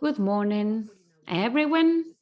Good morning, everyone.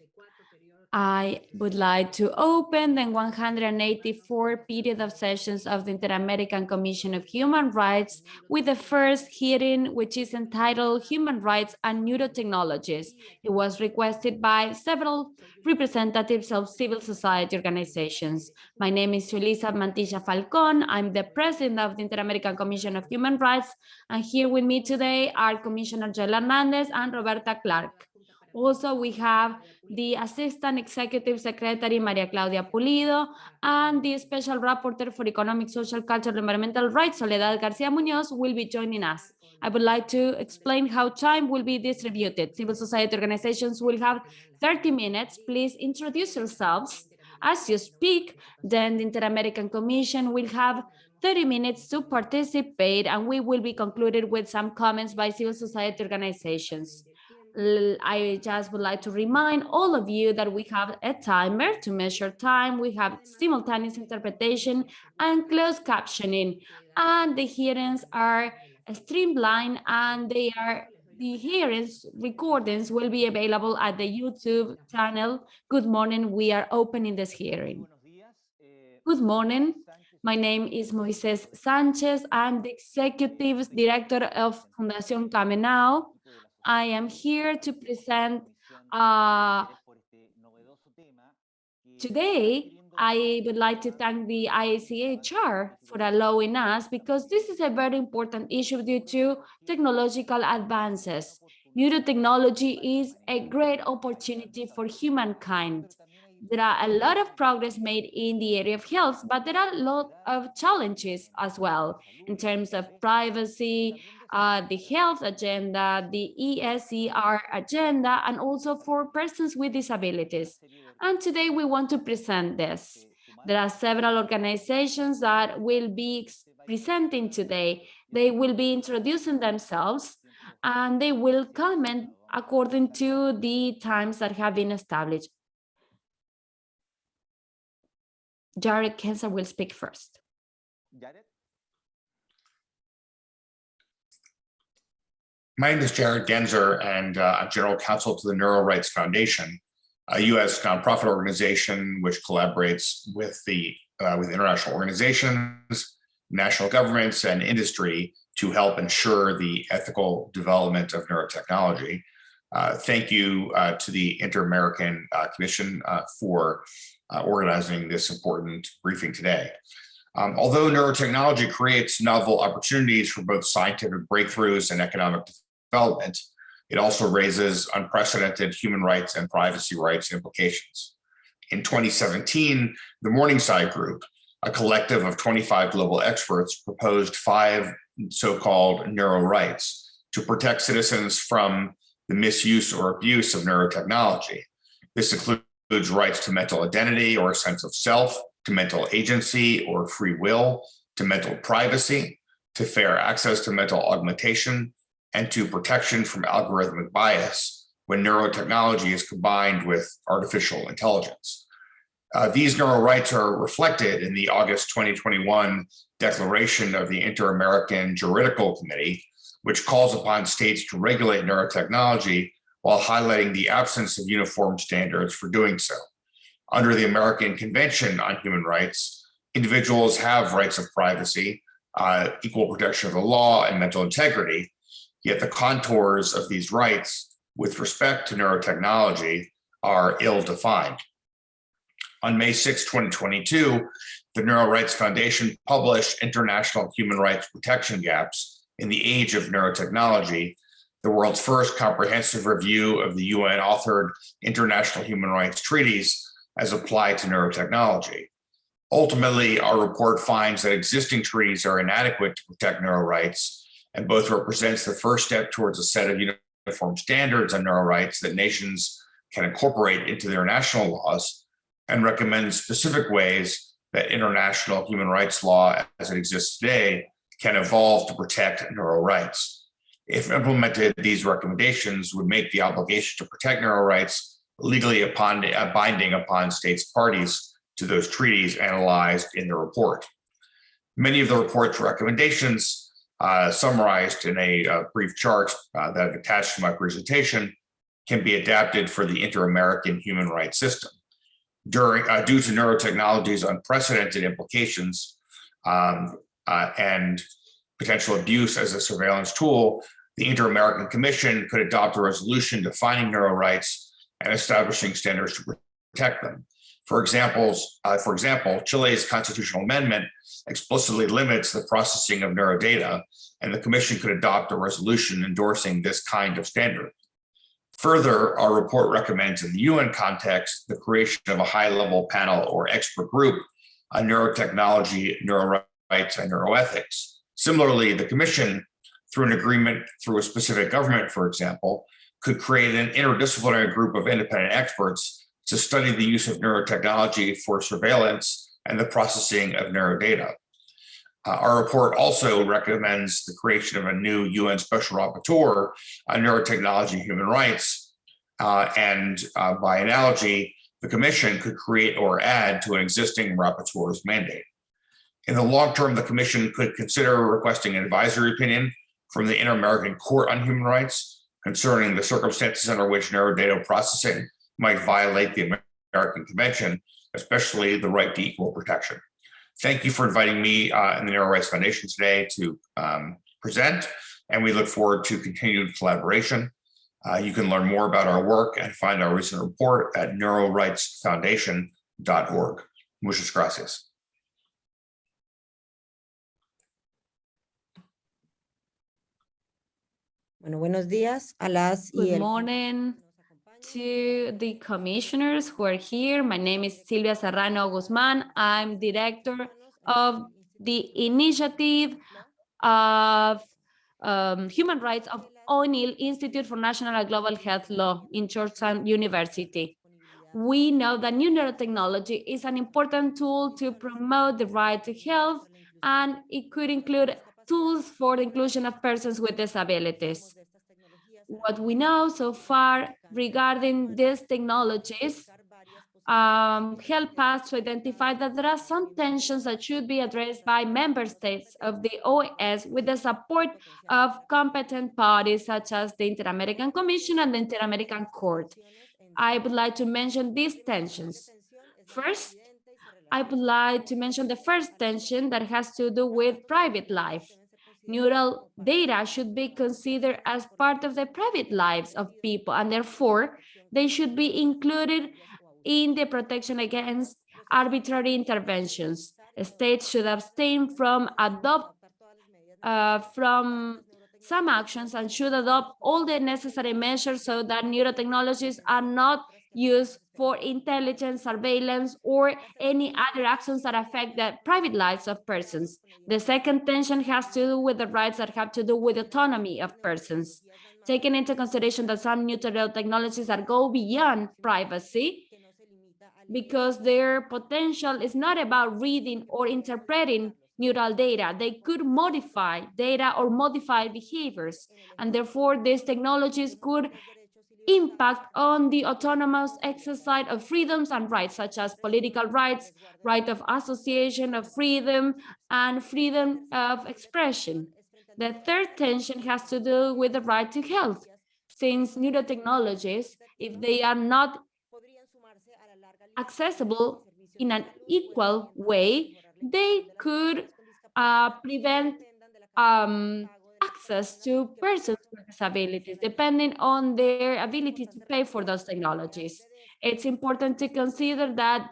I would like to open the 184 period of sessions of the Inter-American Commission of Human Rights with the first hearing, which is entitled Human Rights and Neurotechnologies. It was requested by several representatives of civil society organizations. My name is Julissa Mantilla Falcon. I'm the president of the Inter-American Commission of Human Rights. And here with me today are Commissioner Joel Hernandez and Roberta Clark. Also, we have the Assistant Executive Secretary, Maria Claudia Pulido, and the Special Rapporteur for Economic, Social, Cultural, Environmental Rights, Soledad Garcia Munoz, will be joining us. I would like to explain how time will be distributed. Civil society organizations will have 30 minutes. Please introduce yourselves as you speak. Then the Inter-American Commission will have 30 minutes to participate, and we will be concluded with some comments by civil society organizations. I just would like to remind all of you that we have a timer to measure time. We have simultaneous interpretation and closed captioning. And the hearings are streamlined and they are the hearings recordings will be available at the YouTube channel. Good morning. We are opening this hearing. Good morning. My name is Moises Sanchez. I'm the executive director of Fundación Kamanau. I am here to present uh, today I would like to thank the IACHR for allowing us because this is a very important issue due to technological advances. Neurotechnology is a great opportunity for humankind. There are a lot of progress made in the area of health, but there are a lot of challenges as well in terms of privacy, uh, the health agenda, the ESER agenda, and also for persons with disabilities. And today we want to present this. There are several organizations that will be presenting today. They will be introducing themselves and they will comment according to the times that have been established. Jared Genser will speak first. Jared? My name is Jared Genser, and uh, I'm General Counsel to the Neuro Rights Foundation, a U.S. nonprofit organization which collaborates with the uh, with international organizations, national governments, and industry to help ensure the ethical development of neurotechnology. Uh, thank you uh, to the Inter-American uh, Commission uh, organizing this important briefing today. Um, although neurotechnology creates novel opportunities for both scientific breakthroughs and economic development, it also raises unprecedented human rights and privacy rights implications. In 2017, the Morningside Group, a collective of 25 global experts, proposed five so-called neuro rights to protect citizens from the misuse or abuse of neurotechnology. This includes rights to mental identity or a sense of self, to mental agency or free will, to mental privacy, to fair access to mental augmentation, and to protection from algorithmic bias when neurotechnology is combined with artificial intelligence. Uh, these neural rights are reflected in the August 2021 declaration of the Inter-American Juridical Committee, which calls upon states to regulate neurotechnology while highlighting the absence of uniform standards for doing so. Under the American Convention on Human Rights, individuals have rights of privacy, uh, equal protection of the law, and mental integrity, Yet the contours of these rights with respect to neurotechnology are ill-defined. On May 6, 2022, the Neuro Rights Foundation published International Human Rights Protection Gaps in the Age of Neurotechnology, the world's first comprehensive review of the UN-authored international human rights treaties as applied to neurotechnology. Ultimately, our report finds that existing treaties are inadequate to protect neuro rights and both represents the first step towards a set of uniform standards on neuro rights that nations can incorporate into their national laws and recommends specific ways that international human rights law as it exists today can evolve to protect neuro rights. If implemented, these recommendations would make the obligation to protect neuro rights legally upon, uh, binding upon states parties to those treaties analyzed in the report. Many of the report's recommendations uh, summarized in a uh, brief chart uh, that I've attached to my presentation, can be adapted for the inter-American human rights system. During, uh, due to neurotechnology's unprecedented implications um, and potential abuse as a surveillance tool, the Inter-American Commission could adopt a resolution defining neuro rights and establishing standards to protect them. For examples, uh, for example, Chile's constitutional amendment explicitly limits the processing of neurodata, and the commission could adopt a resolution endorsing this kind of standard. Further, our report recommends in the UN context, the creation of a high-level panel or expert group on neurotechnology, neuro rights, and neuroethics. Similarly, the commission, through an agreement through a specific government, for example, could create an interdisciplinary group of independent experts to study the use of neurotechnology for surveillance and the processing of neurodata. Uh, our report also recommends the creation of a new UN Special Rapporteur on neurotechnology and human rights. Uh, and uh, by analogy, the Commission could create or add to an existing rapporteur's mandate. In the long term, the Commission could consider requesting an advisory opinion from the Inter-American Court on Human Rights concerning the circumstances under which neurodata processing might violate the American Convention, especially the right to equal protection. Thank you for inviting me uh, and the Neuro Rights Foundation today to um, present, and we look forward to continued collaboration. Uh, you can learn more about our work and find our recent report at neurorightsfoundation.org. Muchas gracias. Bueno, buenos días a las y Good el morning to the commissioners who are here. My name is Silvia Serrano Guzman. I'm director of the initiative of um, human rights of O'Neill Institute for National and Global Health Law in Georgetown University. We know that new neurotechnology is an important tool to promote the right to health, and it could include tools for the inclusion of persons with disabilities. What we know so far regarding these technologies um, help us to identify that there are some tensions that should be addressed by member states of the OAS with the support of competent bodies such as the Inter-American Commission and the Inter-American Court. I would like to mention these tensions. First, I would like to mention the first tension that has to do with private life. Neural data should be considered as part of the private lives of people, and therefore they should be included in the protection against arbitrary interventions. States should abstain from adopt uh, from some actions and should adopt all the necessary measures so that neurotechnologies are not used for intelligence, surveillance, or any other actions that affect the private lives of persons. The second tension has to do with the rights that have to do with autonomy of persons. Taking into consideration that some new technologies that go beyond privacy, because their potential is not about reading or interpreting neural data. They could modify data or modify behaviors. And therefore, these technologies could impact on the autonomous exercise of freedoms and rights, such as political rights, right of association of freedom, and freedom of expression. The third tension has to do with the right to health, since neurotechnologies, if they are not accessible in an equal way, they could uh, prevent um, access to persons with disabilities, depending on their ability to pay for those technologies. It's important to consider that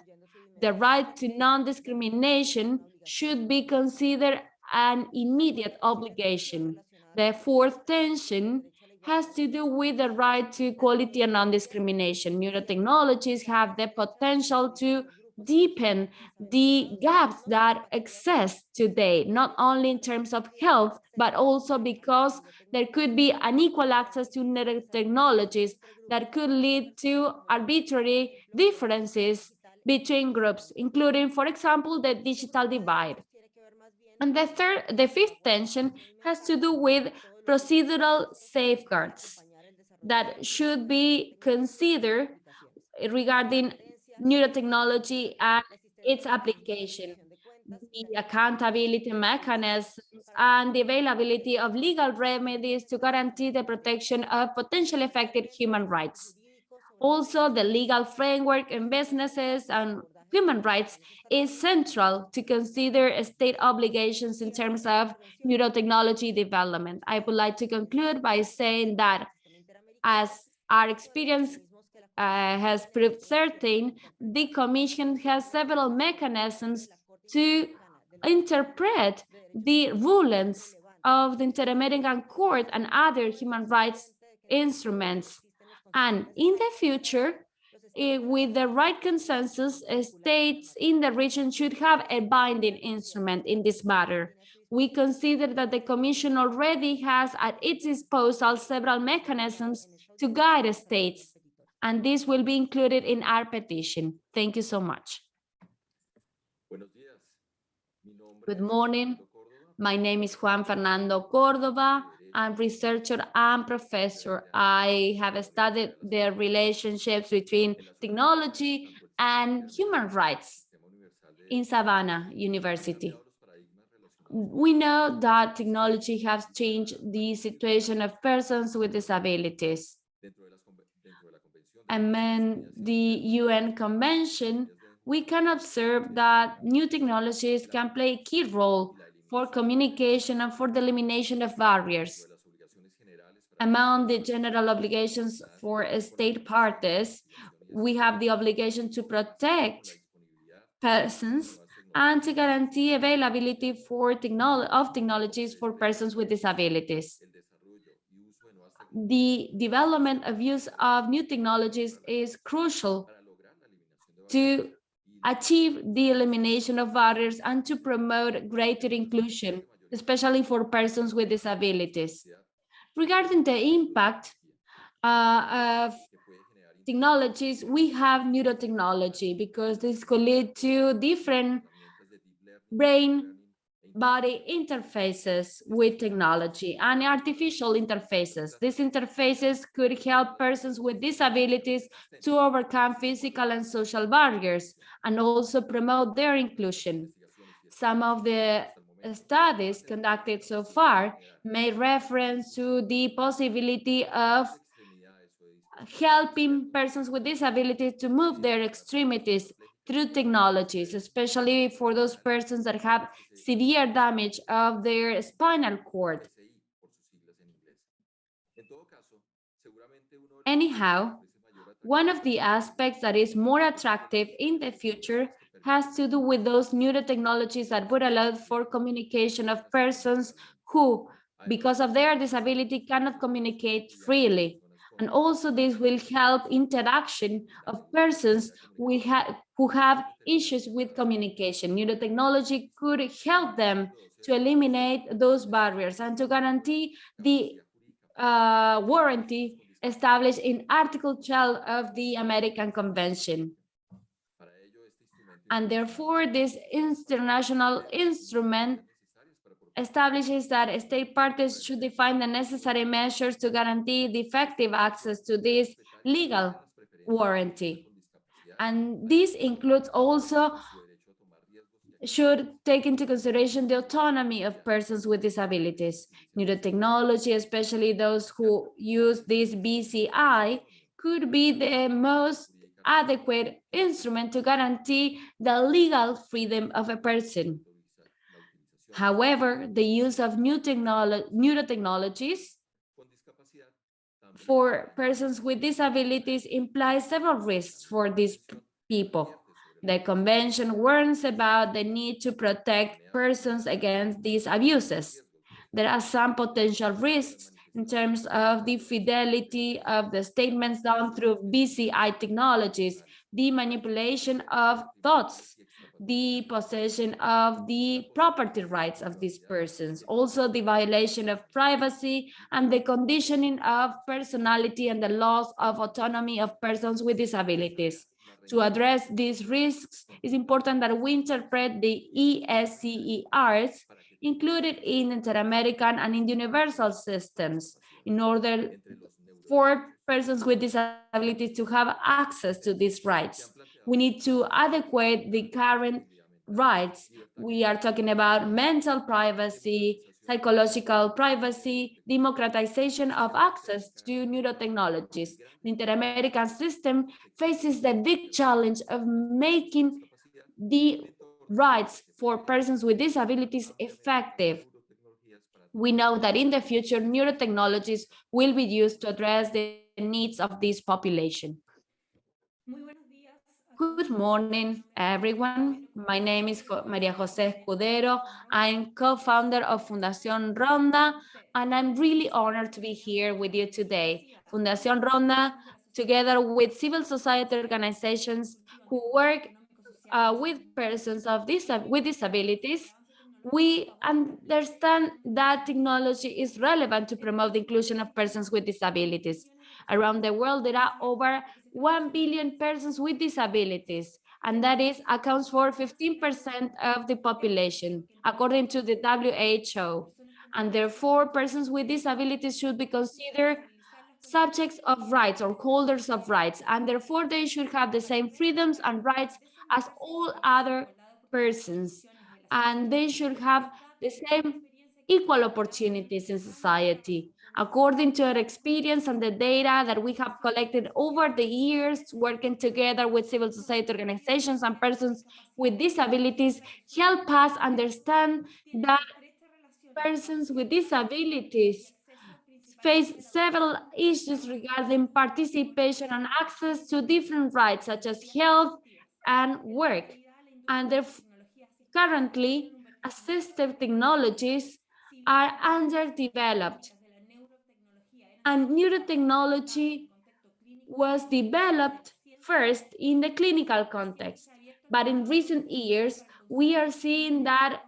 the right to non-discrimination should be considered an immediate obligation. The fourth tension has to do with the right to equality and non-discrimination. Neurotechnologies have the potential to deepen the gaps that exist today, not only in terms of health, but also because there could be unequal access to technologies that could lead to arbitrary differences between groups, including, for example, the digital divide. And the third, the fifth tension has to do with procedural safeguards that should be considered regarding neurotechnology and its application. the accountability mechanisms and the availability of legal remedies to guarantee the protection of potentially affected human rights. Also, the legal framework in businesses and human rights is central to consider state obligations in terms of neurotechnology development. I would like to conclude by saying that as our experience uh, has proved certain, the Commission has several mechanisms to interpret the rulings of the Inter-American Court and other human rights instruments. And in the future, eh, with the right consensus, eh, states in the region should have a binding instrument in this matter. We consider that the Commission already has at its disposal several mechanisms to guide states, and this will be included in our petition. Thank you so much. Good morning. My name is Juan Fernando Cordova. I'm researcher and professor. I have studied the relationships between technology and human rights in Sabana University. We know that technology has changed the situation of persons with disabilities. Among the UN Convention, we can observe that new technologies can play a key role for communication and for the elimination of barriers. Among the general obligations for state parties, we have the obligation to protect persons and to guarantee availability for technolo of technologies for persons with disabilities. The development of use of new technologies is crucial to achieve the elimination of barriers and to promote greater inclusion, especially for persons with disabilities. Regarding the impact uh, of technologies, we have neurotechnology because this could lead to different brain body interfaces with technology and artificial interfaces. These interfaces could help persons with disabilities to overcome physical and social barriers and also promote their inclusion. Some of the studies conducted so far made reference to the possibility of helping persons with disabilities to move their extremities through technologies, especially for those persons that have severe damage of their spinal cord. Anyhow, one of the aspects that is more attractive in the future has to do with those neurotechnologies that would allow for communication of persons who, because of their disability, cannot communicate freely. And also this will help interaction of persons have, who have issues with communication. Neurotechnology could help them to eliminate those barriers and to guarantee the uh, warranty established in Article 12 of the American Convention. And therefore, this international instrument establishes that state parties should define the necessary measures to guarantee the effective access to this legal warranty. And this includes also should take into consideration the autonomy of persons with disabilities. Neurotechnology, especially those who use this BCI, could be the most adequate instrument to guarantee the legal freedom of a person. However, the use of new technolo neurotechnologies for persons with disabilities implies several risks for these people. The convention warns about the need to protect persons against these abuses. There are some potential risks in terms of the fidelity of the statements done through BCI technologies, the manipulation of thoughts, the possession of the property rights of these persons, also the violation of privacy and the conditioning of personality and the loss of autonomy of persons with disabilities. To address these risks, it's important that we interpret the ESCERs included in inter-American and in universal systems in order for persons with disabilities to have access to these rights. We need to adequate the current rights. We are talking about mental privacy, psychological privacy, democratization of access to neurotechnologies. The Inter-American system faces the big challenge of making the rights for persons with disabilities effective. We know that in the future, neurotechnologies will be used to address the needs of this population. Good morning, everyone. My name is Maria Jose Escudero. I'm co-founder of Fundación Ronda, and I'm really honored to be here with you today. Fundación Ronda, together with civil society organizations who work uh, with persons of dis with disabilities, we understand that technology is relevant to promote the inclusion of persons with disabilities. Around the world, there are over 1 billion persons with disabilities, and that is accounts for 15% of the population, according to the WHO. And therefore, persons with disabilities should be considered subjects of rights or holders of rights, and therefore they should have the same freedoms and rights as all other persons. And they should have the same equal opportunities in society. According to our experience and the data that we have collected over the years, working together with civil society organizations and persons with disabilities, help us understand that persons with disabilities face several issues regarding participation and access to different rights such as health and work. And currently, assistive technologies are underdeveloped. And neurotechnology was developed first in the clinical context. But in recent years, we are seeing that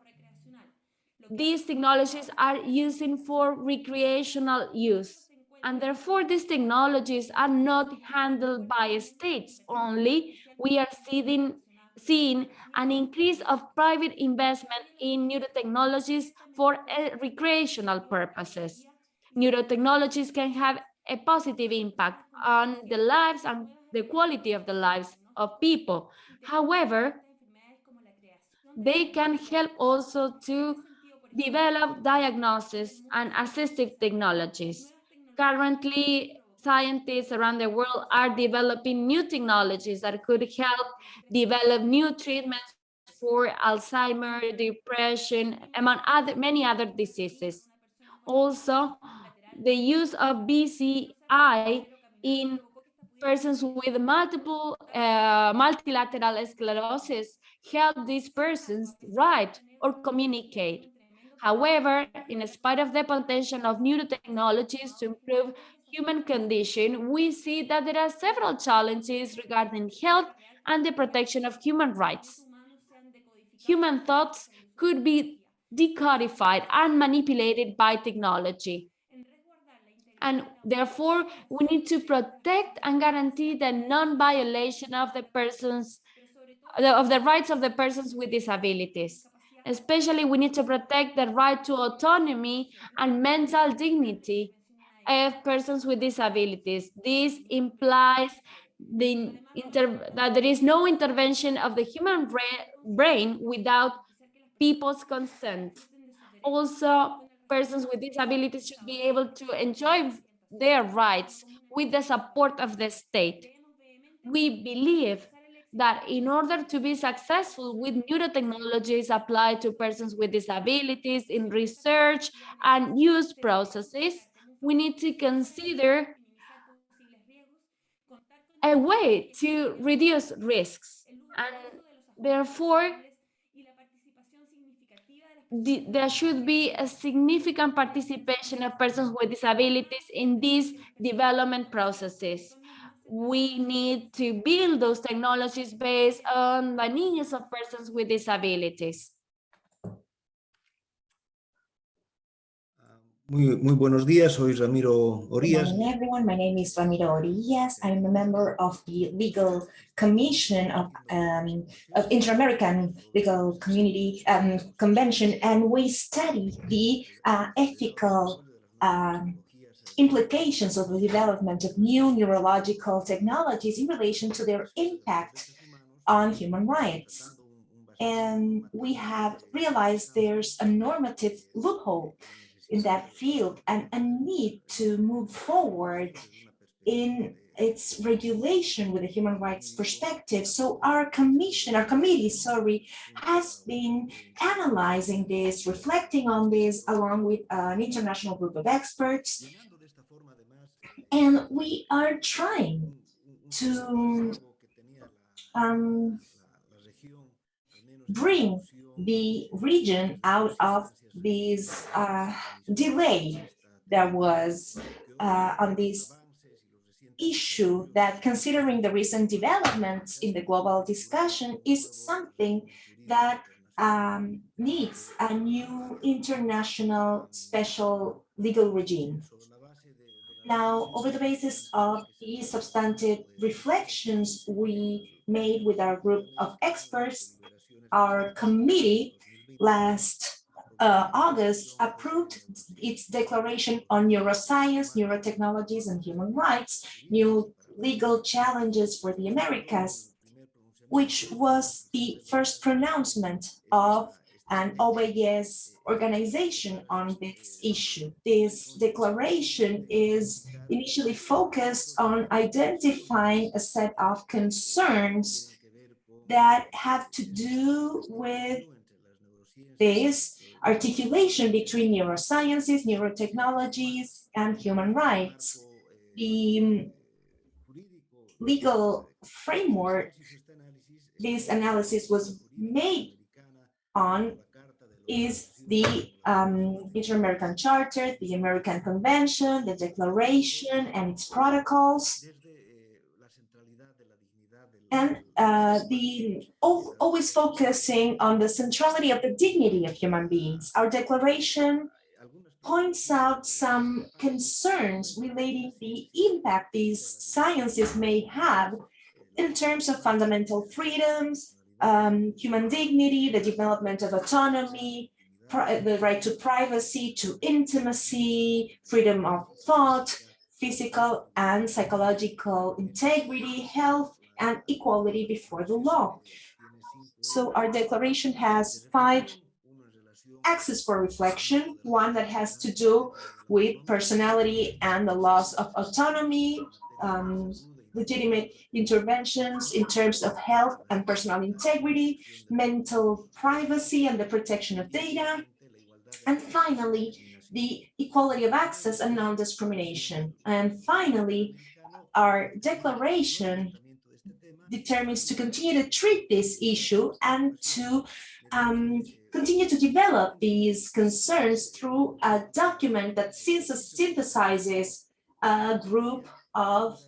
these technologies are using for recreational use. And therefore, these technologies are not handled by states only. We are seeing, seeing an increase of private investment in neurotechnologies for uh, recreational purposes. Neurotechnologies can have a positive impact on the lives and the quality of the lives of people. However, they can help also to develop diagnosis and assistive technologies. Currently, scientists around the world are developing new technologies that could help develop new treatments for Alzheimer, depression, among other many other diseases. Also, the use of BCI in persons with multiple uh, multilateral sclerosis help these persons write or communicate. However, in spite of the potential of neurotechnologies to improve human condition, we see that there are several challenges regarding health and the protection of human rights. Human thoughts could be decodified and manipulated by technology. And therefore, we need to protect and guarantee the non-violation of the persons, of the rights of the persons with disabilities. Especially, we need to protect the right to autonomy and mental dignity of persons with disabilities. This implies the that there is no intervention of the human brain without people's consent. Also, persons with disabilities should be able to enjoy their rights with the support of the state. We believe that in order to be successful with neurotechnologies applied to persons with disabilities in research and use processes, we need to consider a way to reduce risks. And therefore, the, there should be a significant participation of persons with disabilities in these development processes we need to build those technologies based on the needs of persons with disabilities. Muy, muy buenos días, soy Ramiro Orías. Good morning, everyone. My name is Ramiro Orías. I'm a member of the Legal Commission of, um, of Inter-American Legal Community um, Convention, and we study the uh, ethical um, implications of the development of new neurological technologies in relation to their impact on human rights. And we have realized there's a normative loophole in that field and a need to move forward in its regulation with a human rights perspective. So our commission, our committee, sorry, has been analyzing this, reflecting on this along with an international group of experts. And we are trying to um, bring the region out of this uh, delay that was uh, on this issue that considering the recent developments in the global discussion is something that um, needs a new international special legal regime. Now, over the basis of the substantive reflections we made with our group of experts, our committee last uh, August approved its declaration on neuroscience, neurotechnologies, and human rights, new legal challenges for the Americas, which was the first pronouncement of an OAS organization on this issue. This declaration is initially focused on identifying a set of concerns that have to do with this articulation between neurosciences, neurotechnologies, and human rights. The legal framework this analysis was made on is the um, Inter-American Charter, the American Convention, the Declaration and its protocols, and uh, the always focusing on the centrality of the dignity of human beings. Our declaration points out some concerns relating the impact these sciences may have in terms of fundamental freedoms, um, human dignity, the development of autonomy, the right to privacy, to intimacy, freedom of thought, physical and psychological integrity, health, and equality before the law. So our declaration has five axes for reflection, one that has to do with personality and the loss of autonomy, um, legitimate interventions in terms of health and personal integrity, mental privacy and the protection of data, and finally, the equality of access and non-discrimination. And finally, our declaration determines to continue to treat this issue and to um, continue to develop these concerns through a document that synthesizes a group of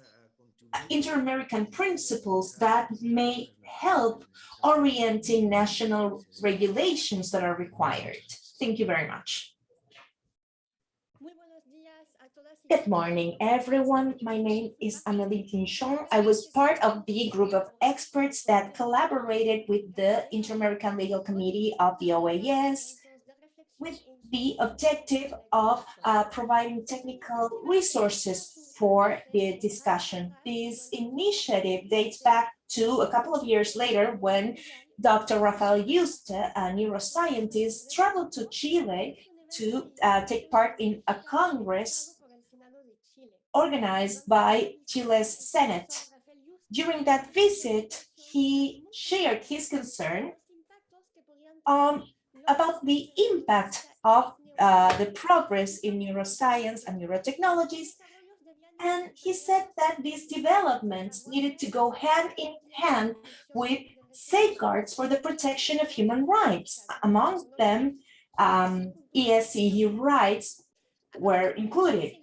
inter-American principles that may help orienting national regulations that are required. Thank you very much. Good morning, everyone. My name is Amelie Pinchon. I was part of the group of experts that collaborated with the Inter-American Legal Committee of the OAS with the objective of uh, providing technical resources for the discussion. This initiative dates back to a couple of years later when Dr. Rafael Yuste, a neuroscientist, traveled to Chile to uh, take part in a congress organized by Chile's Senate. During that visit, he shared his concern um, about the impact of uh, the progress in neuroscience and neurotechnologies. And he said that these developments needed to go hand in hand with safeguards for the protection of human rights. Among them, um, rights were included.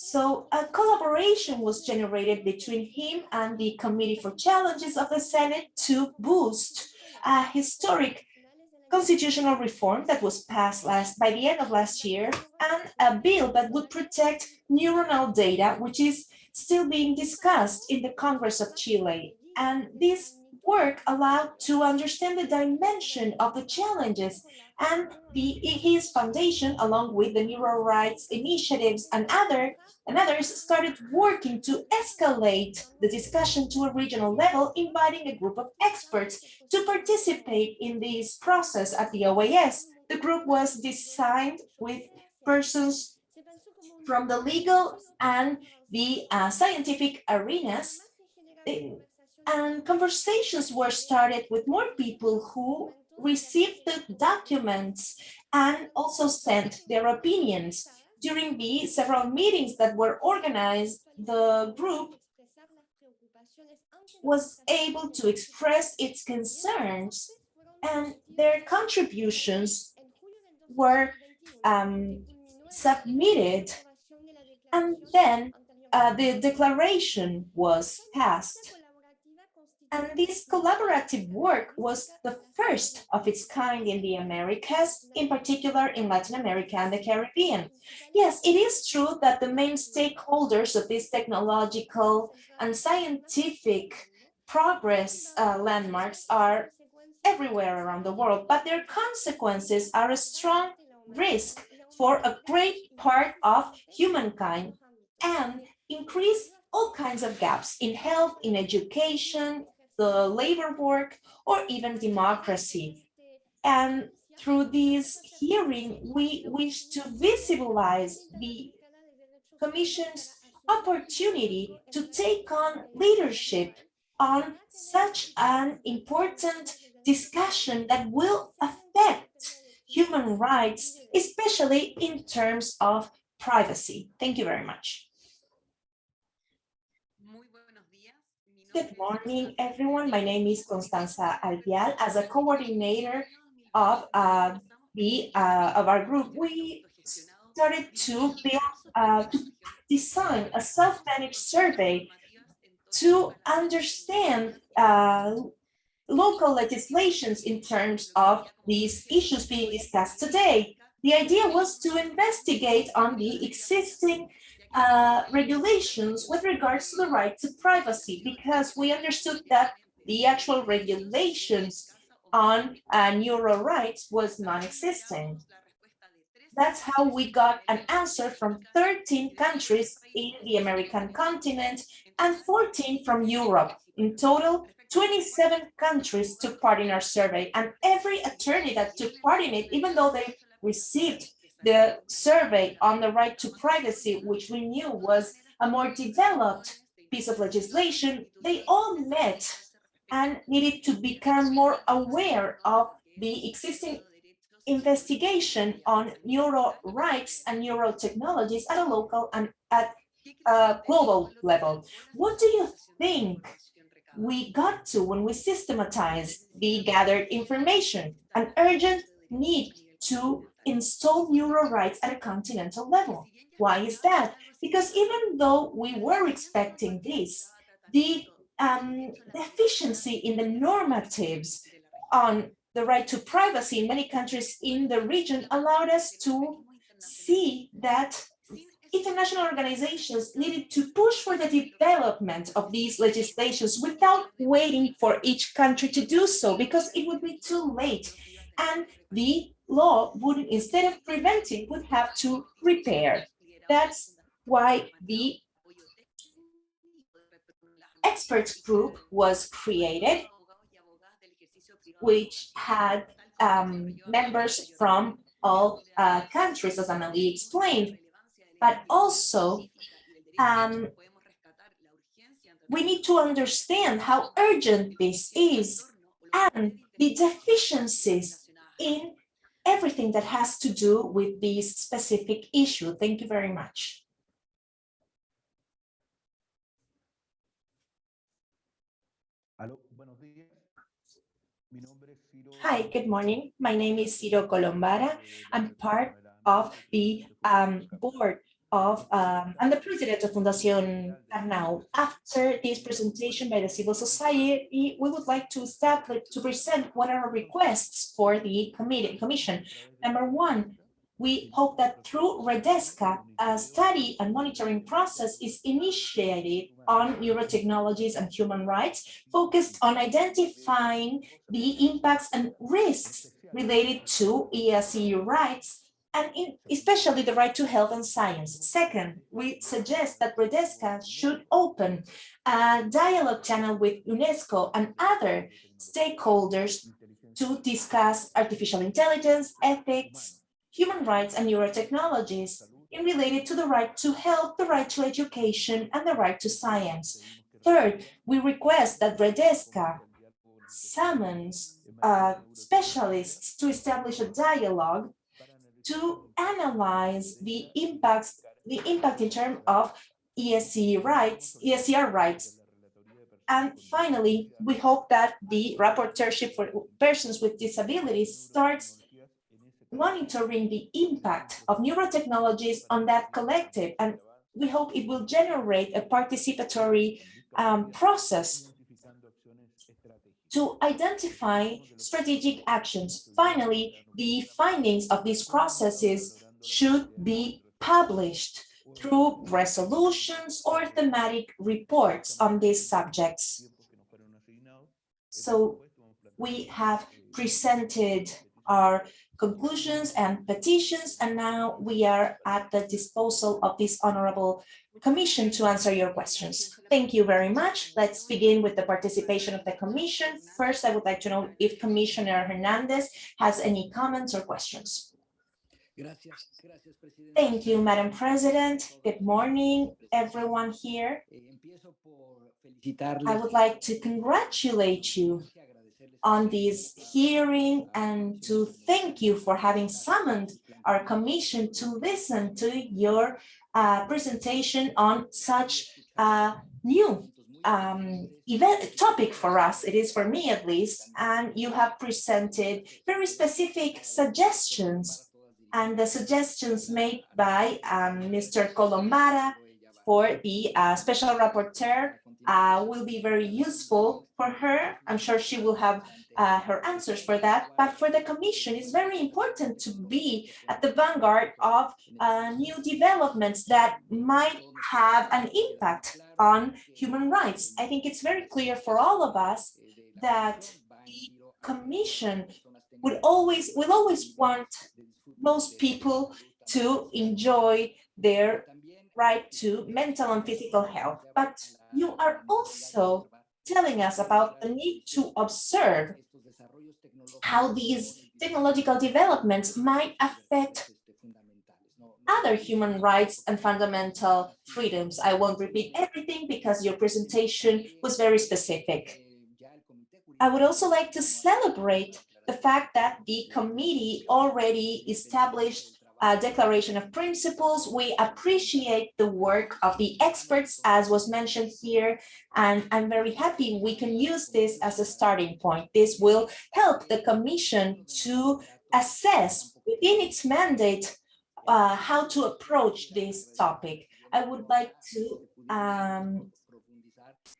So a collaboration was generated between him and the Committee for Challenges of the Senate to boost a historic constitutional reform that was passed last by the end of last year and a bill that would protect neuronal data, which is still being discussed in the Congress of Chile. And this work allowed to understand the dimension of the challenges and the his foundation, along with the neural rights initiatives and other and others, started working to escalate the discussion to a regional level, inviting a group of experts to participate in this process at the OAS. The group was designed with persons from the legal and the uh, scientific arenas and conversations were started with more people who received the documents and also sent their opinions. During the several meetings that were organized, the group was able to express its concerns and their contributions were um, submitted and then uh, the declaration was passed. And this collaborative work was the first of its kind in the Americas, in particular in Latin America and the Caribbean. Yes, it is true that the main stakeholders of this technological and scientific progress uh, landmarks are everywhere around the world, but their consequences are a strong risk for a great part of humankind and increase all kinds of gaps in health, in education, the labor work, or even democracy. And through this hearing, we wish to visibilize the Commission's opportunity to take on leadership on such an important discussion that will affect human rights, especially in terms of privacy. Thank you very much. Good morning, everyone. My name is Constanza Albial. As a coordinator of uh, the uh, of our group, we started to build uh, to design a self-managed survey to understand uh, local legislations in terms of these issues being discussed today. The idea was to investigate on the existing uh, regulations with regards to the right to privacy, because we understood that the actual regulations on uh, neural rights was non-existent. That's how we got an answer from 13 countries in the American continent and 14 from Europe. In total, 27 countries took part in our survey and every attorney that took part in it, even though they received the survey on the right to privacy, which we knew was a more developed piece of legislation, they all met and needed to become more aware of the existing investigation on neuro rights and neuro technologies at a local and at a global level. What do you think we got to when we systematized the gathered information? An urgent need to install neural rights at a continental level. Why is that? Because even though we were expecting this, the um, deficiency in the normatives on the right to privacy in many countries in the region allowed us to see that international organizations needed to push for the development of these legislations without waiting for each country to do so because it would be too late and the law would instead of preventing would have to repair. That's why the experts group was created which had um, members from all uh, countries, as Amelie explained, but also um, we need to understand how urgent this is and the deficiencies in everything that has to do with this specific issue. Thank you very much. Hi, good morning. My name is Ciro Colombara. I'm part of the um, board of, um, I'm the president of Fundación Arnau. After this presentation by the civil society, we would like to establish, to present what are our requests for the committee, commission. Number one, we hope that through Redesca, a study and monitoring process is initiated on neurotechnologies and human rights, focused on identifying the impacts and risks related to ESE rights, and in, especially the right to health and science. Second, we suggest that Redesca should open a dialogue channel with UNESCO and other stakeholders to discuss artificial intelligence, ethics, human rights, and neurotechnologies in related to the right to health, the right to education, and the right to science. Third, we request that Redesca summons uh, specialists to establish a dialogue to analyze the impacts, the impact in terms of ESC rights, ESCR rights. And finally, we hope that the rapporteurship for persons with disabilities starts monitoring the impact of neurotechnologies on that collective. And we hope it will generate a participatory um, process to identify strategic actions. Finally, the findings of these processes should be published through resolutions or thematic reports on these subjects. So we have presented our conclusions and petitions, and now we are at the disposal of this honorable commission to answer your questions. Thank you very much. Let's begin with the participation of the commission. First, I would like to know if Commissioner Hernandez has any comments or questions. Thank you, Madam President. Good morning, everyone here. I would like to congratulate you on this hearing and to thank you for having summoned our commission to listen to your uh, presentation on such a new um, event topic for us. It is for me at least, and you have presented very specific suggestions and the suggestions made by um, Mr. Colombara for the uh, special rapporteur uh, will be very useful for her. I'm sure she will have uh, her answers for that. But for the Commission, it's very important to be at the vanguard of uh, new developments that might have an impact on human rights. I think it's very clear for all of us that the Commission would always will always want most people to enjoy their right to mental and physical health. But you are also telling us about the need to observe how these technological developments might affect other human rights and fundamental freedoms. I won't repeat everything because your presentation was very specific. I would also like to celebrate the fact that the committee already established a declaration of principles. We appreciate the work of the experts, as was mentioned here, and I'm very happy we can use this as a starting point. This will help the Commission to assess within its mandate uh, how to approach this topic. I would like to um,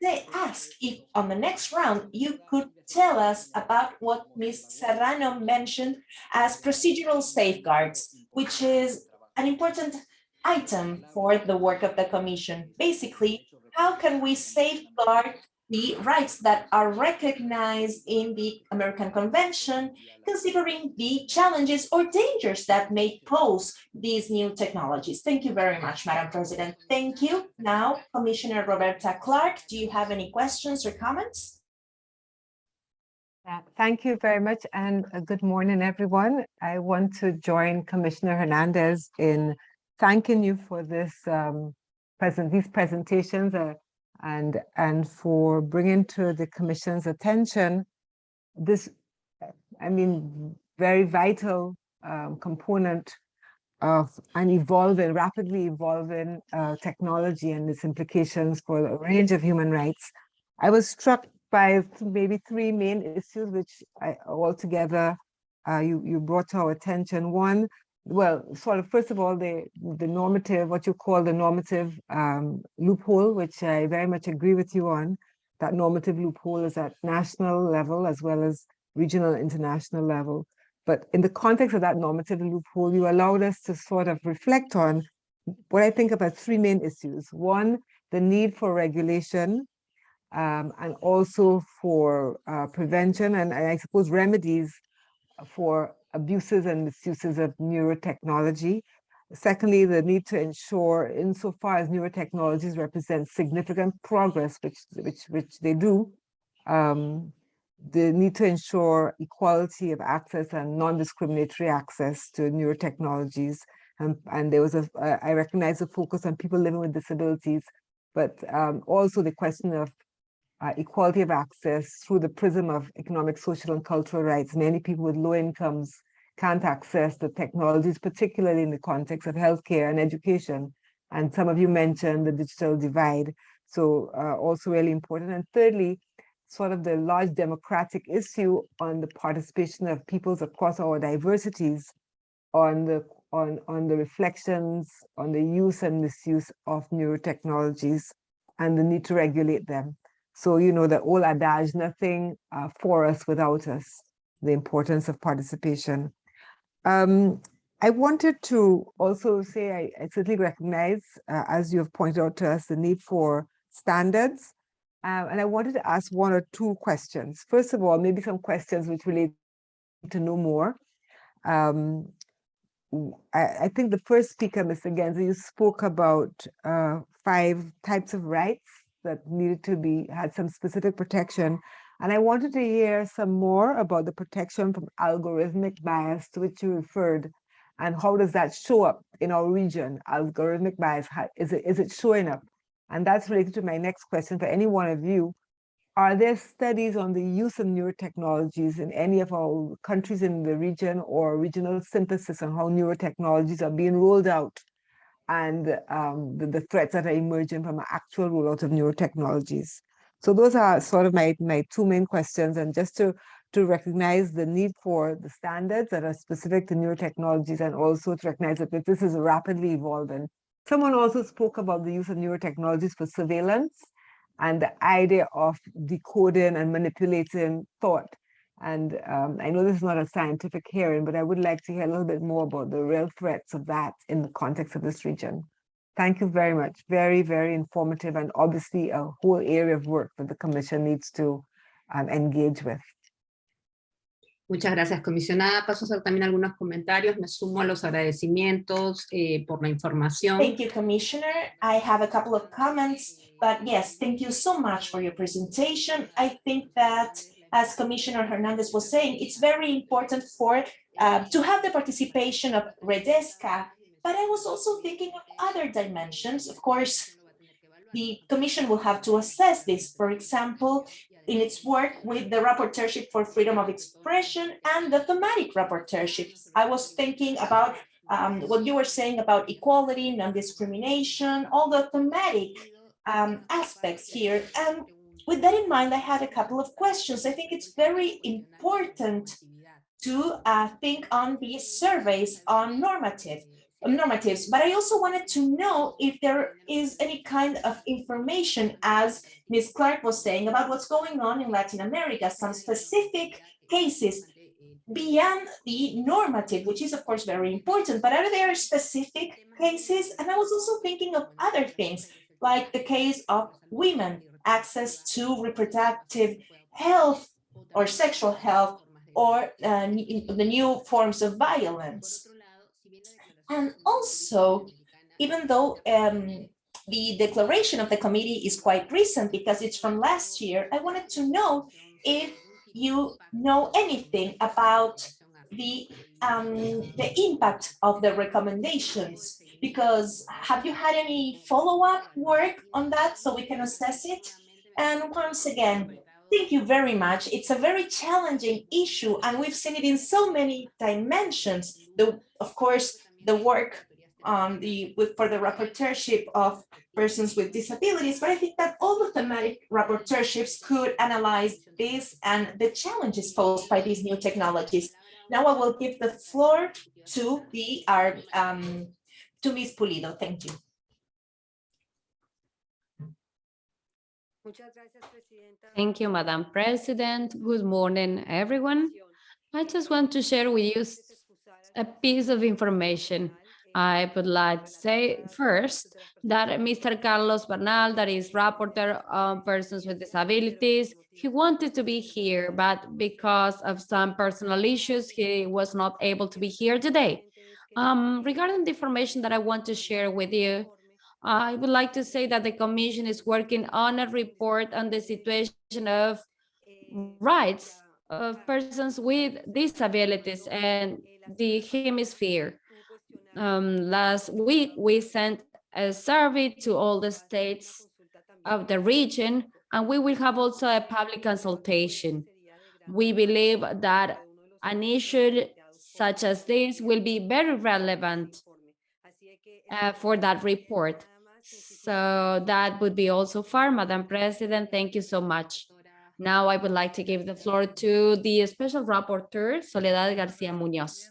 say, ask if on the next round you could tell us about what Ms. Serrano mentioned as procedural safeguards, which is an important item for the work of the Commission. Basically, how can we safeguard the rights that are recognized in the American Convention, considering the challenges or dangers that may pose these new technologies. Thank you very much, Madam President. Thank you. Now, Commissioner Roberta Clark, do you have any questions or comments? Thank you very much and uh, good morning, everyone. I want to join Commissioner Hernandez in thanking you for this um, present, these presentations. uh, and and for bringing to the commission's attention this i mean very vital um, component of an evolving rapidly evolving uh, technology and its implications for a range of human rights. I was struck by maybe three main issues which i altogether uh, you you brought to our attention. One well, sort of, first of all, the, the normative, what you call the normative um, loophole, which I very much agree with you on. That normative loophole is at national level as well as regional international level. But in the context of that normative loophole, you allowed us to sort of reflect on what I think about three main issues. One, the need for regulation, um, and also for uh, prevention and, and I suppose remedies for abuses and misuses of neurotechnology. Secondly, the need to ensure insofar as neurotechnologies represent significant progress, which, which, which they do, um, the need to ensure equality of access and non-discriminatory access to neurotechnologies. And, and there was a, uh, I recognize the focus on people living with disabilities, but um, also the question of uh, equality of access through the prism of economic, social, and cultural rights. Many people with low incomes can't access the technologies, particularly in the context of healthcare and education. And some of you mentioned the digital divide. So uh, also really important. And thirdly, sort of the large democratic issue on the participation of peoples across our diversities on the on, on the reflections on the use and misuse of neurotechnologies and the need to regulate them. So, you know, the old adage, nothing uh, for us without us, the importance of participation. Um, I wanted to also say, I, I certainly recognize, uh, as you have pointed out to us, the need for standards. Uh, and I wanted to ask one or two questions. First of all, maybe some questions which relate to know more. Um, I, I, think the first speaker, Mr. Genser, you spoke about uh, five types of rights that needed to be, had some specific protection. And I wanted to hear some more about the protection from algorithmic bias to which you referred and how does that show up in our region, algorithmic bias, is, it, is it showing up? And that's related to my next question for any one of you. Are there studies on the use of neurotechnologies in any of our countries in the region or regional synthesis on how neurotechnologies are being rolled out and um, the, the, threats that are emerging from actual rollout of neurotechnologies? So those are sort of my, my two main questions. And just to, to recognize the need for the standards that are specific to neurotechnologies and also to recognize that this is rapidly evolving. Someone also spoke about the use of neurotechnologies for surveillance and the idea of decoding and manipulating thought. And um, I know this is not a scientific hearing, but I would like to hear a little bit more about the real threats of that in the context of this region. Thank you very much. Very, very informative and obviously a whole area of work that the Commission needs to um, engage with. Muchas gracias, comisionada. Paso a hacer también algunos comentarios. Me sumo a los agradecimientos eh, por la información. Thank you, Commissioner. I have a couple of comments, but yes, thank you so much for your presentation. I think that, as Commissioner Hernandez was saying, it's very important for uh, to have the participation of Redesca, but I was also thinking of other dimensions. Of course, the Commission will have to assess this. For example, in its work with the Rapporteurship for Freedom of Expression and the thematic rapporteurships. I was thinking about um, what you were saying about equality, non-discrimination, all the thematic um, aspects here. And with that in mind, I had a couple of questions. I think it's very important to uh, think on these surveys on normative normatives, but I also wanted to know if there is any kind of information, as Ms. Clark was saying, about what's going on in Latin America, some specific cases beyond the normative, which is of course very important, but are there specific cases? And I was also thinking of other things, like the case of women, access to reproductive health or sexual health, or uh, the new forms of violence. And also, even though um, the declaration of the committee is quite recent because it's from last year, I wanted to know if you know anything about the um, the impact of the recommendations because have you had any follow-up work on that so we can assess it? And once again thank you very much. It's a very challenging issue and we've seen it in so many dimensions. The of course the work um, the with for the rapporteurship of persons with disabilities, but I think that all the thematic rapporteurships could analyze this and the challenges posed by these new technologies. Now I will give the floor to the our um, to Ms. Pulido. Thank you. Thank you, Madam President. Good morning, everyone. I just want to share with you a piece of information. I would like to say first that Mr. Carlos Bernal, that is rapporteur on persons with disabilities, he wanted to be here, but because of some personal issues, he was not able to be here today. Um, regarding the information that I want to share with you, I would like to say that the commission is working on a report on the situation of rights of persons with disabilities and the hemisphere. Um, last week, we sent a survey to all the states of the region, and we will have also a public consultation. We believe that an issue such as this will be very relevant uh, for that report. So that would be also far, Madam President. Thank you so much. Now I would like to give the floor to the Special Rapporteur, Soledad Garcia Munoz.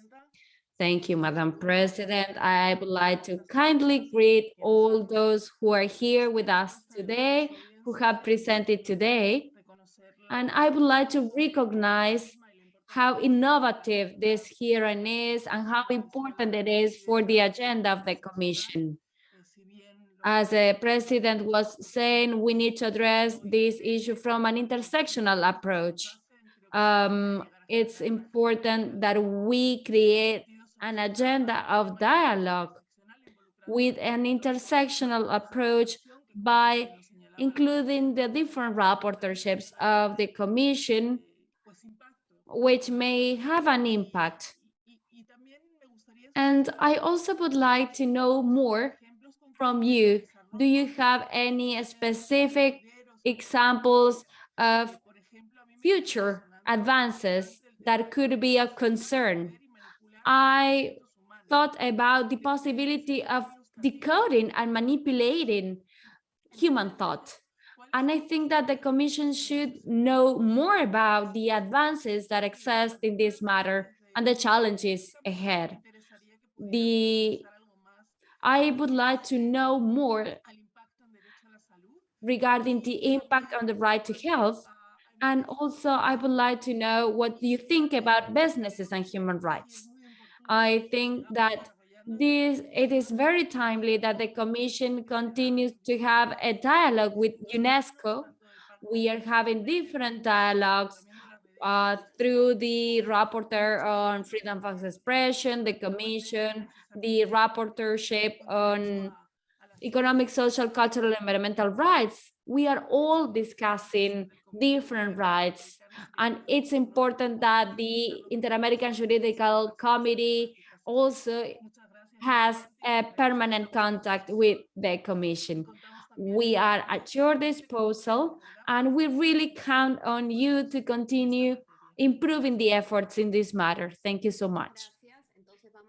Thank you, Madam President. I would like to kindly greet all those who are here with us today, who have presented today. And I would like to recognize how innovative this hearing is and how important it is for the agenda of the Commission. As the president was saying, we need to address this issue from an intersectional approach. Um, it's important that we create an agenda of dialogue with an intersectional approach by including the different rapporteurships of the commission, which may have an impact. And I also would like to know more from you. Do you have any specific examples of future advances that could be a concern? I thought about the possibility of decoding and manipulating human thought. And I think that the commission should know more about the advances that exist in this matter and the challenges ahead. The I would like to know more regarding the impact on the right to health. And also I would like to know what you think about businesses and human rights. I think that this it is very timely that the commission continues to have a dialogue with UNESCO. We are having different dialogues uh, through the rapporteur on freedom of expression, the commission, the rapporteurship on economic, social, cultural, and environmental rights. We are all discussing different rights. And it's important that the Inter-American Juridical Committee also has a permanent contact with the commission. We are at your disposal and we really count on you to continue improving the efforts in this matter. Thank you so much.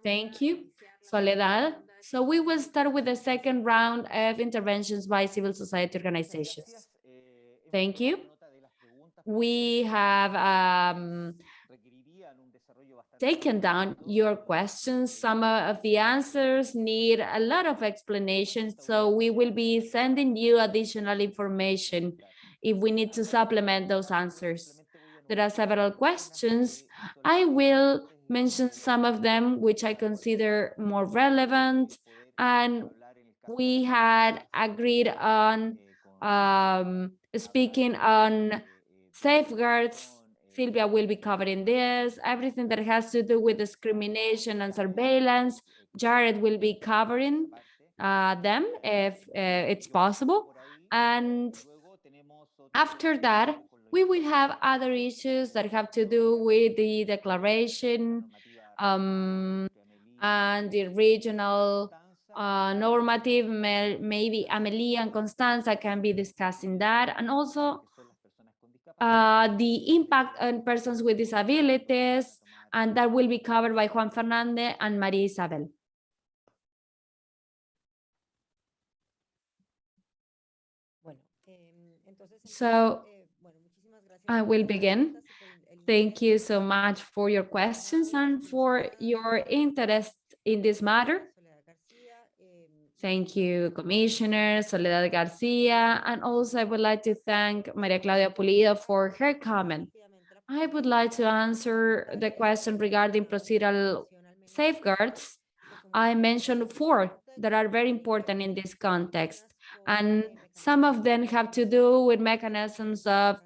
Thank you, Soledad. So we will start with the second round of interventions by civil society organizations. Thank you. We have um, taken down your questions. Some of the answers need a lot of explanation, so we will be sending you additional information if we need to supplement those answers. There are several questions. I will mention some of them which I consider more relevant and we had agreed on um, speaking on safeguards Sylvia will be covering this, everything that has to do with discrimination and surveillance. Jared will be covering uh, them if uh, it's possible. And after that, we will have other issues that have to do with the declaration um, and the regional uh, normative. Maybe Amelie and Constanza can be discussing that. And also uh, the impact on persons with disabilities, and that will be covered by Juan Fernandez and Maria Isabel. So I will begin. Thank you so much for your questions and for your interest in this matter. Thank you, Commissioner Soledad Garcia. And also I would like to thank Maria Claudia Pulido for her comment. I would like to answer the question regarding procedural safeguards. I mentioned four that are very important in this context, and some of them have to do with mechanisms of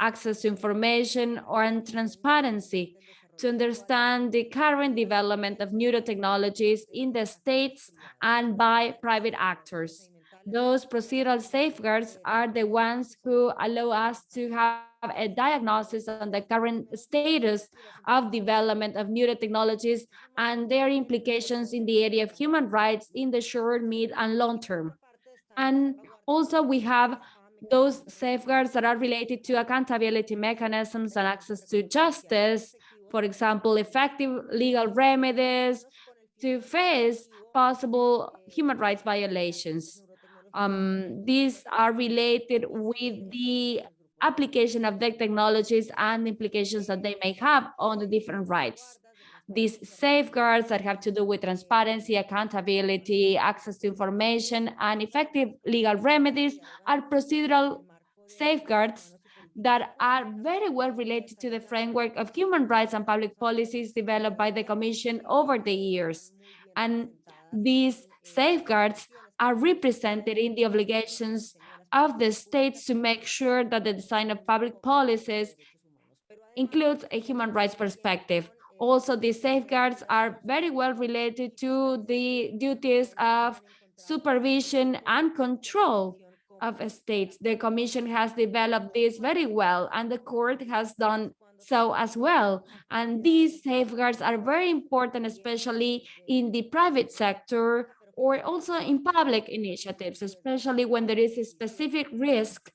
access to information or transparency to understand the current development of neurotechnologies in the states and by private actors. Those procedural safeguards are the ones who allow us to have a diagnosis on the current status of development of neurotechnologies and their implications in the area of human rights in the short, mid, and long term. And also we have those safeguards that are related to accountability mechanisms and access to justice, for example, effective legal remedies to face possible human rights violations. Um, these are related with the application of the technologies and implications that they may have on the different rights. These safeguards that have to do with transparency, accountability, access to information, and effective legal remedies are procedural safeguards that are very well related to the framework of human rights and public policies developed by the Commission over the years. And these safeguards are represented in the obligations of the states to make sure that the design of public policies includes a human rights perspective. Also, these safeguards are very well related to the duties of supervision and control of states. The Commission has developed this very well, and the court has done so as well. And these safeguards are very important, especially in the private sector or also in public initiatives, especially when there is a specific risk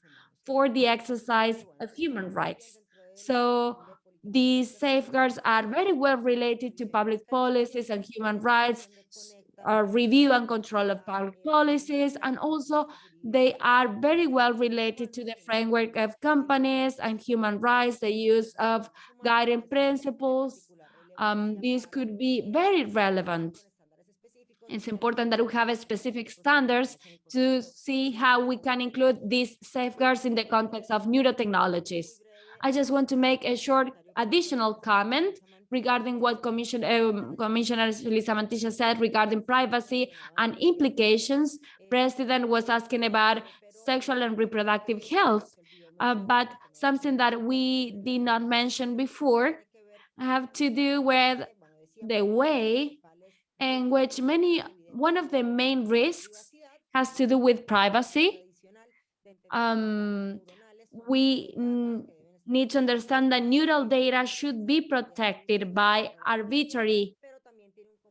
for the exercise of human rights. So these safeguards are very well related to public policies and human rights, uh, review and control of public policies, and also they are very well related to the framework of companies and human rights, the use of guiding principles. Um, these could be very relevant. It's important that we have specific standards to see how we can include these safeguards in the context of neurotechnologies. I just want to make a short additional comment regarding what Commission, um, Commissioner Lisa Mantilla said regarding privacy and implications. President was asking about sexual and reproductive health, uh, but something that we did not mention before have to do with the way in which many, one of the main risks has to do with privacy. Um, we need to understand that neural data should be protected by arbitrary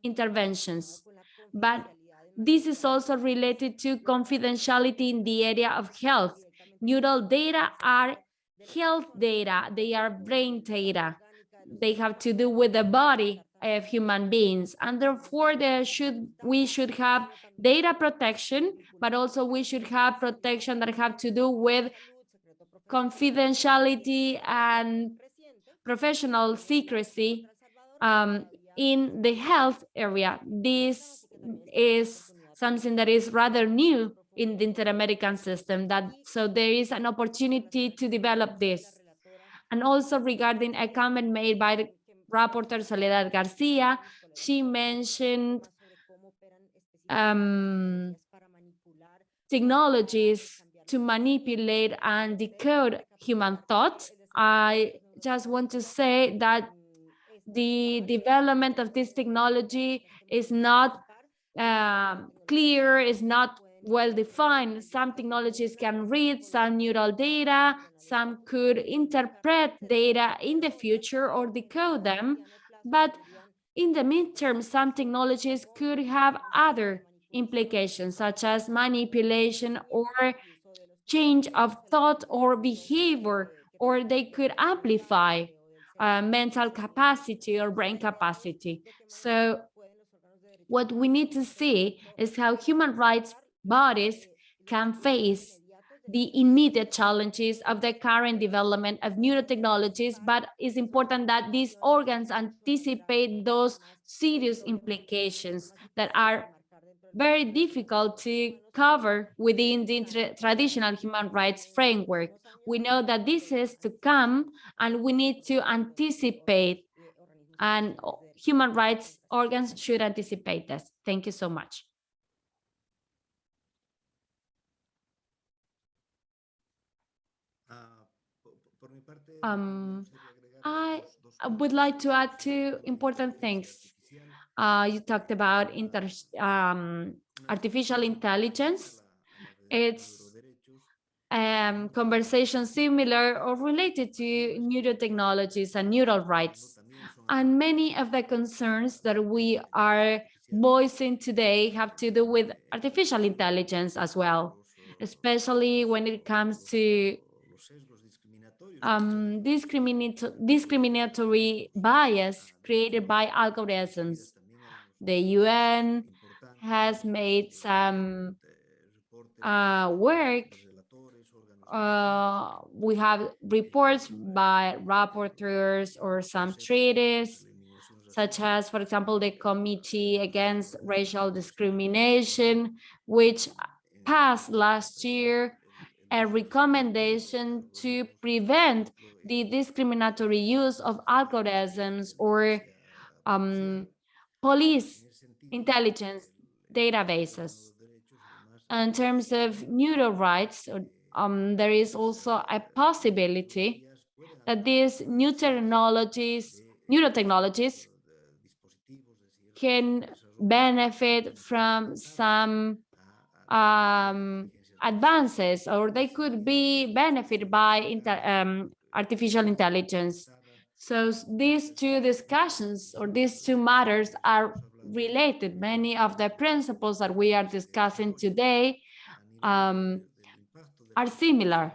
interventions. But this is also related to confidentiality in the area of health. Neural data are health data, they are brain data. They have to do with the body of human beings and therefore there should we should have data protection but also we should have protection that have to do with confidentiality and professional secrecy um, in the health area. This is something that is rather new in the inter-American system that so there is an opportunity to develop this. And also regarding a comment made by the rapporteur Soledad Garcia, she mentioned um, technologies to manipulate and decode human thought. I just want to say that the development of this technology is not uh, clear, is not well defined. Some technologies can read some neural data, some could interpret data in the future or decode them, but in the midterm, some technologies could have other implications such as manipulation or change of thought or behavior, or they could amplify uh, mental capacity or brain capacity. So what we need to see is how human rights bodies can face the immediate challenges of the current development of neurotechnologies, but it's important that these organs anticipate those serious implications that are very difficult to cover within the tra- traditional human rights framework. We know that this is to come and we need to anticipate and human rights organs should anticipate this. Thank you so much. Po- po- por mi parte, Um, me gustaría agregar I dos- dos I would like to add two important things. Uh, you talked about inter, um, artificial intelligence. It's um, conversation similar or related to neurotechnologies and neural rights. And many of the concerns that we are voicing today have to do with artificial intelligence as well, especially when it comes to um, discriminat- discriminatory bias created by algorithms. The UN has made some uh, work. Uh, we have reports by rapporteurs or some treaties, such as, for example, the Committee Against Racial Discrimination, which passed last year a recommendation to prevent the discriminatory use of algorithms or um, police intelligence databases. In terms of neuro rights, um, there is also a possibility that these new technologies, neurotechnologies can benefit from some um, advances or they could be benefited by inter, um, artificial intelligence. So these two discussions or these two matters are related. Many of the principles that we are discussing today um, are similar.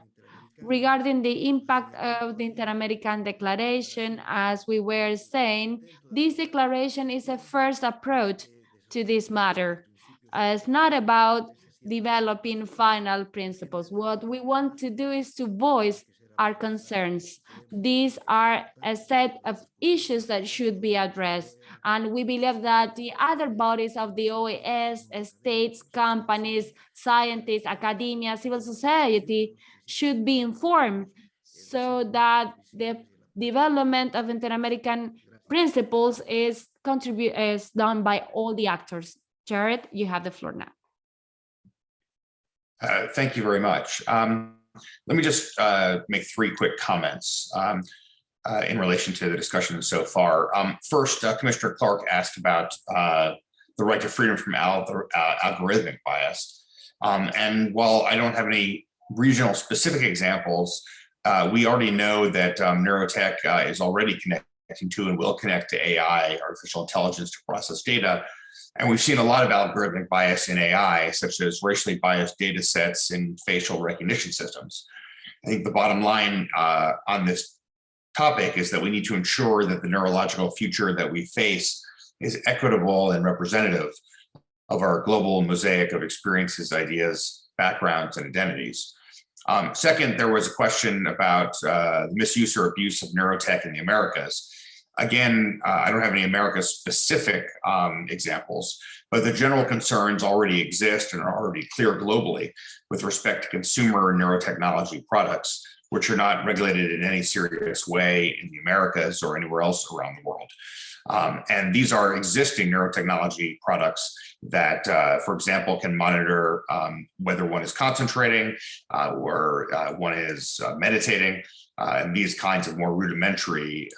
Regarding the impact of the Inter-American Declaration, as we were saying, this declaration is a first approach to this matter. Uh, it's not about developing final principles. What we want to do is to voice our concerns. These are a set of issues that should be addressed. And we believe that the other bodies of the OAS, states, companies, scientists, academia, civil society should be informed so that the development of inter-American principles is contribute is done by all the actors. Jared, you have the floor now. Uh, Thank you very much. Um, Let me just uh, make three quick comments um, uh, in relation to the discussion so far. Um, First, uh, Commissioner Clark asked about uh, the right to freedom from al- uh, algorithmic bias. Um, And while I don't have any regional specific examples, uh, we already know that um, neurotech is already connecting to and will connect to AI, artificial intelligence to process data. And we've seen a lot of algorithmic bias in AI, such as racially biased data sets in facial recognition systems. I think the bottom line uh, on this topic is that we need to ensure that the neurological future that we face is equitable and representative of our global mosaic of experiences, ideas, backgrounds, and identities. Um, second, there was a question about uh, misuse or abuse of neurotech in the Americas. Again, uh, I don't have any America specific um, examples, but the general concerns already exist and are already clear globally with respect to consumer neurotechnology products, which are not regulated in any serious way in the Americas or anywhere else around the world. Um, and these are existing neurotechnology products that, uh, for example, can monitor um, whether one is concentrating uh, or uh, one is uh, meditating, uh, and these kinds of more rudimentary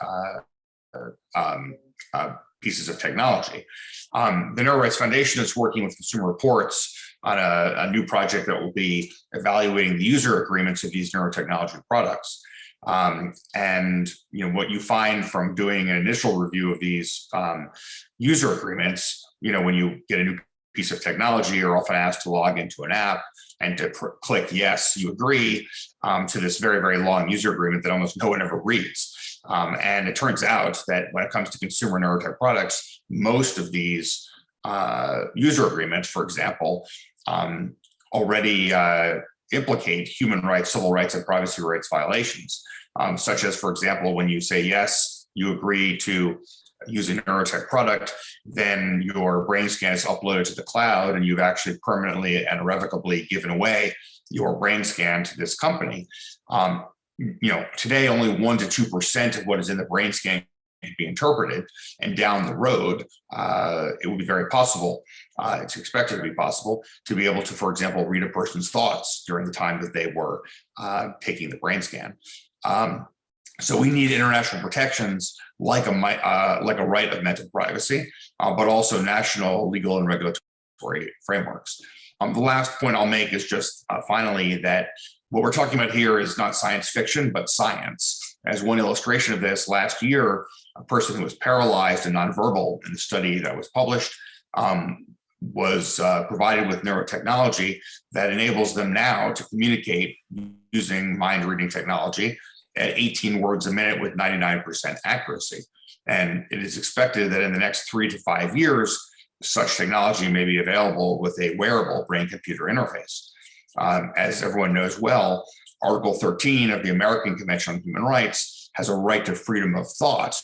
uh, um, uh, pieces of technology. Um, the Neuro Rights Foundation is working with Consumer Reports on a, a new project that will be evaluating the user agreements of these neurotechnology products. Um, and you know what you find from doing an initial review of these um, user agreements, you know, when you get a new piece of technology, you're often asked to log into an app and to click yes, you agree um, to this very, very long user agreement that almost no one ever reads. Um, and it turns out that when it comes to consumer neurotech products, most of these uh, user agreements, for example, um, already uh, implicate human rights, civil rights, and privacy rights violations, um, such as, for example, when you say yes, you agree to use a neurotech product, then your brain scan is uploaded to the cloud and you've actually permanently and irrevocably given away your brain scan to this company. Um, you know, today only one to two percent of what is in the brain scan can be interpreted, and down the road, uh, it would be very possible. Uh, it's expected to be possible to be able to, for example, read a person's thoughts during the time that they were uh, taking the brain scan. Um, so we need international protections like a uh, like a right of mental privacy, uh, but also national legal and regulatory frameworks. Um, the last point I'll make is just uh, finally that what we're talking about here is not science fiction, but science. As one illustration of this, last year, a person who was paralyzed and nonverbal in the study that was published um, was uh, provided with neurotechnology that enables them now to communicate using mind reading technology at 18 words a minute with 99% accuracy. And it is expected that in the next three to five years, such technology may be available with a wearable brain computer interface. Um, as everyone knows well, Article 13 of the American Convention on Human Rights has a right to freedom of thought.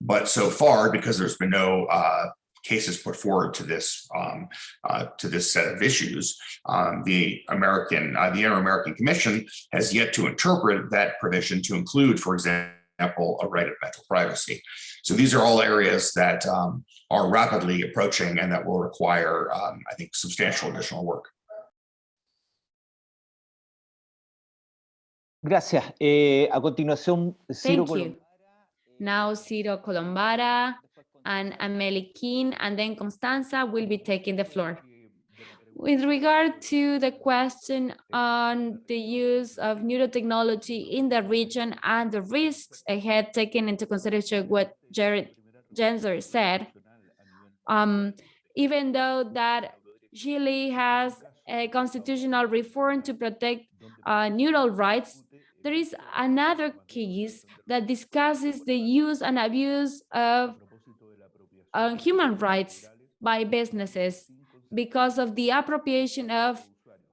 But so far, because there's been no uh, cases put forward to this um, uh, to this set of issues, um, the American uh, the Inter-American Commission has yet to interpret that provision to include, for example, a right of mental privacy. So these are all areas that um, are rapidly approaching and that will require, um, I think, substantial additional work. Gracias. Eh, a continuación, Ciro Thank you. Now Ciro Colombara and Amelie King, and then Constanza will be taking the floor. With regard to the question on the use of neurotechnology in the region and the risks ahead, taking into consideration what Jared Genser said, um, even though that Chile has a constitutional reform to protect uh, neural rights, there is another case that discusses the use and abuse of uh, human rights by businesses because of the appropriation of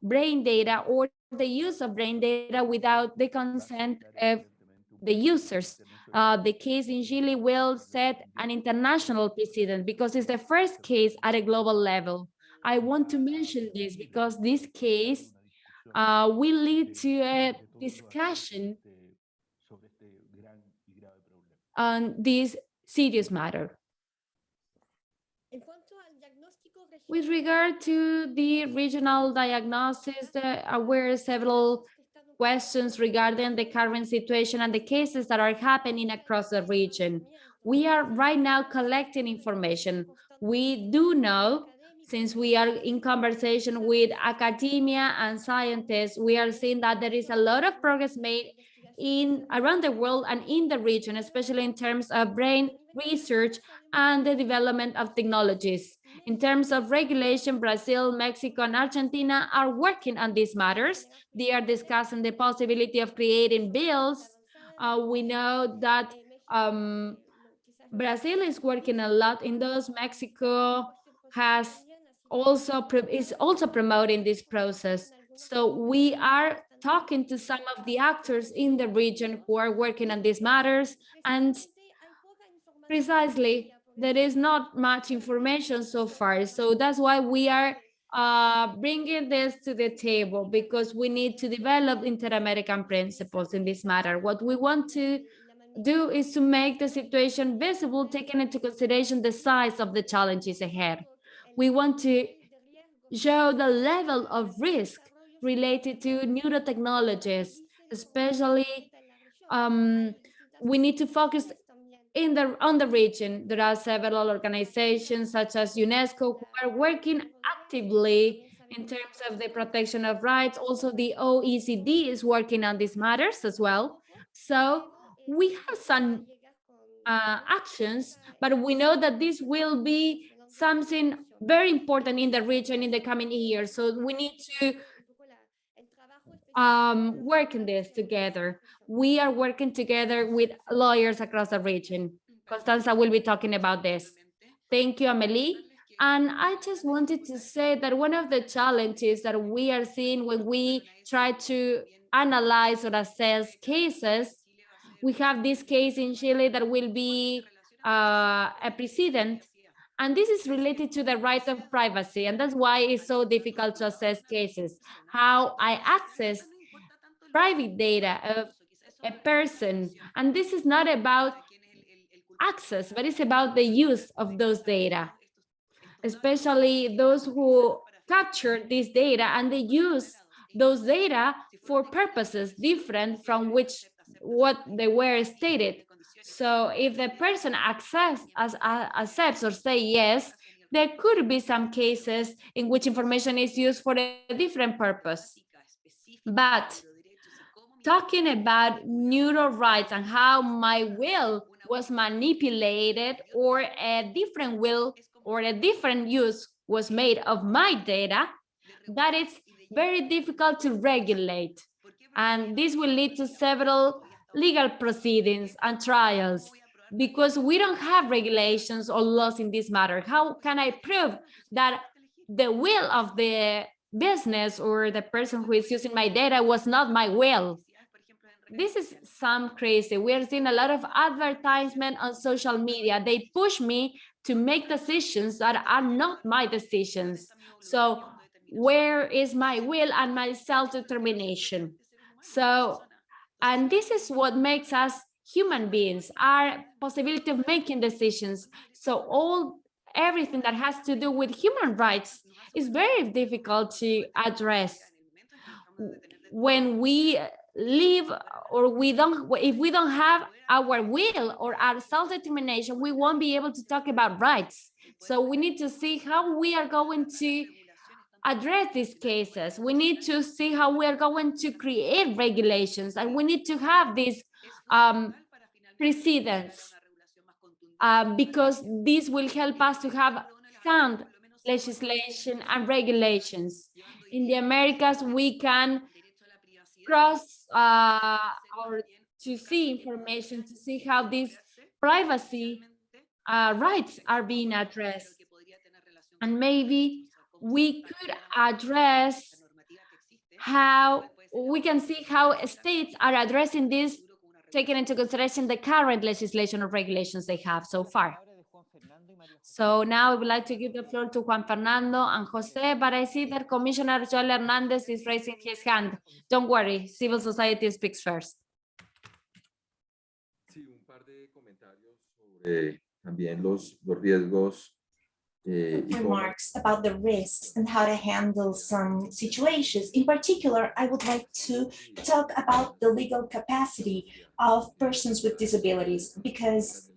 brain data or the use of brain data without the consent of the users. Uh, the case in Chile will set an international precedent because it's the first case at a global level. I want to mention this because this case uh, will lead to a discussion on this serious matter. With regard to the regional diagnosis, there were several questions regarding the current situation and the cases that are happening across the region. We are right now collecting information. We do know, since we are in conversation with academia and scientists, we are seeing that there is a lot of progress made in around the world and in the region, especially in terms of brain research and the development of technologies. In terms of regulation, Brazil, Mexico, and Argentina are working on these matters. They are discussing the possibility of creating bills. Uh, we know that um, Brazil is working a lot in those. Mexico has also is also promoting this process. So we are talking to some of the actors in the region who are working on these matters and precisely there is not much information so far. So that's why we are uh, bringing this to the table because we need to develop inter-American principles in this matter. What we want to do is to make the situation visible, taking into consideration the size of the challenges ahead. We want to show the level of risk related to neurotechnologies, especially um, we need to focus in the on the region. There are several organizations such as UNESCO who are working actively in terms of the protection of rights. Also, the OECD is working on these matters as well. So we have some uh, actions, but we know that this will be something very important in the region in the coming years. So we need to um, work in this together. We are working together with lawyers across the region. Constanza will be talking about this. Thank you, Amelie. And I just wanted to say that one of the challenges that we are seeing when we try to analyze or assess cases, we have this case in Chile that will be uh, a precedent, and this is related to the right of privacy, and that's why it's so difficult to assess cases. How I access private data of a person, and this is not about access, but it's about the use of those data, especially those who capture this data and they use those data for purposes different from which what they were stated. So if the person access, as, uh, accepts or say yes, there could be some cases in which information is used for a different purpose. But talking about neural rights and how my will was manipulated or a different will or a different use was made of my data, that is very difficult to regulate. And this will lead to several legal proceedings and trials because we don't have regulations or laws in this matter. How can I prove that the will of the business or the person who is using my data was not my will? This is some crazy. We are seeing a lot of advertisement on social media. They push me to make decisions that are not my decisions. So where is my will and my self-determination? So, and this is what makes us human beings, our possibility of making decisions. So all everything that has to do with human rights is very difficult to address. When we live or we don't, if we don't have our will or our self-determination, we won't be able to talk about rights. So we need to see how we are going to address these cases. We need to see how we are going to create regulations and we need to have these um, precedents um, because this will help us to have sound legislation and regulations. In the Americas, we can cross uh, or to see information, to see how these privacy uh, rights are being addressed. And maybe we could address how we can see how states are addressing this, taking into consideration the current legislation or regulations they have so far. So now I would like to give the floor to Juan Fernando and Jose, but I see that Commissioner Joel Hernandez is raising his hand. Don't worry, civil society speaks first. También los, los riesgos remarks about the risks and how to handle some situations. In particular, I would like to talk about the legal capacity of persons with disabilities because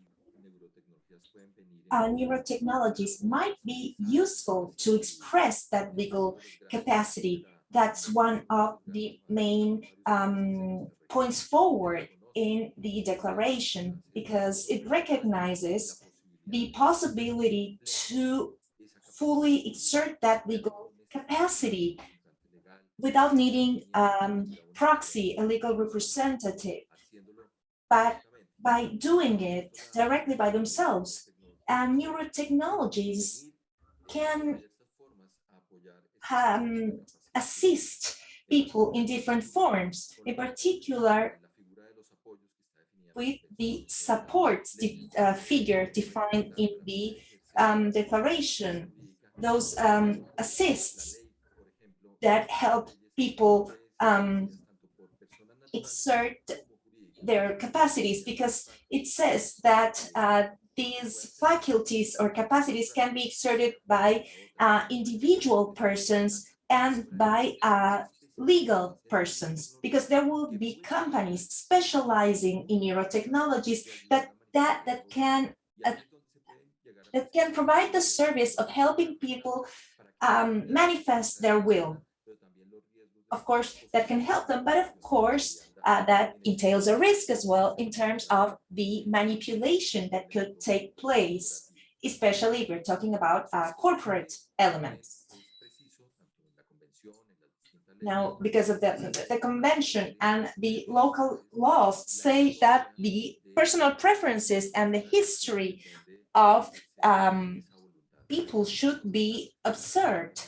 uh, neurotechnologies might be useful to express that legal capacity. That's one of the main um, points forward in the declaration because it recognizes the possibility to fully exert that legal capacity without needing um, proxy, a legal representative, but by doing it directly by themselves. And neurotechnologies can um, assist people in different forms, in particular with the support uh, figure defined in the um, declaration, those um, assists that help people um, exert their capacities because it says that uh, these faculties or capacities can be exerted by uh, individual persons and by uh, legal persons because there will be companies specializing in neurotechnologies that that that can uh, that can provide the service of helping people um, manifest their will. Of course, that can help them, but of course, uh, that entails a risk as well in terms of the manipulation that could take place, especially if we're talking about uh, corporate elements. Now, because of the, the convention and the local laws say that the personal preferences and the history of um, people should be observed,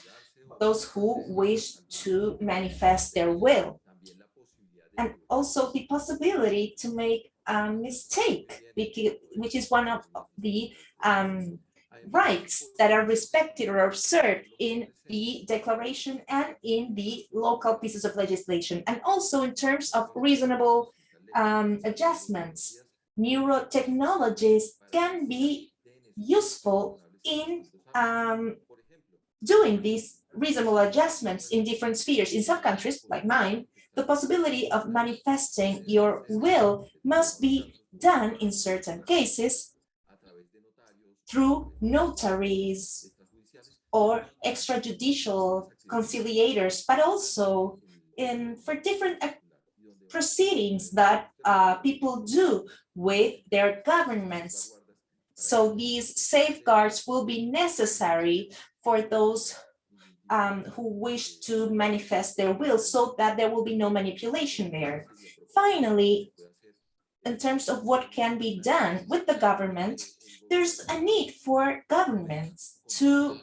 those who wish to manifest their will. And also the possibility to make a mistake, which is one of the um, rights that are respected or observed in the declaration and in the local pieces of legislation, and also in terms of reasonable um, adjustments. Neurotechnologies can be useful in um, doing these reasonable adjustments in different spheres. In some countries, like mine, the possibility of manifesting your will must be done in certain cases through notaries or extrajudicial conciliators, but also in for different proceedings that uh, people do with their governments. So these safeguards will be necessary for those um, who wish to manifest their will so that there will be no manipulation there. Finally, in terms of what can be done with the government, there's a need for governments to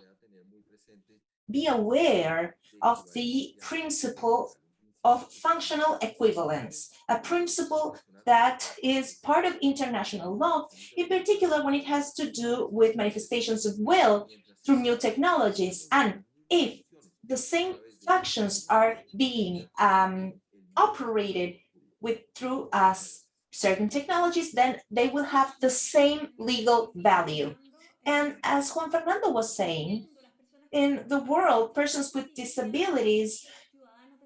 be aware of the principle of functional equivalence, a principle that is part of international law, in particular when it has to do with manifestations of will through new technologies. And if the same functions are being um, operated with through us certain technologies, then they will have the same legal value. And as Juan Fernando was saying, in the world, persons with disabilities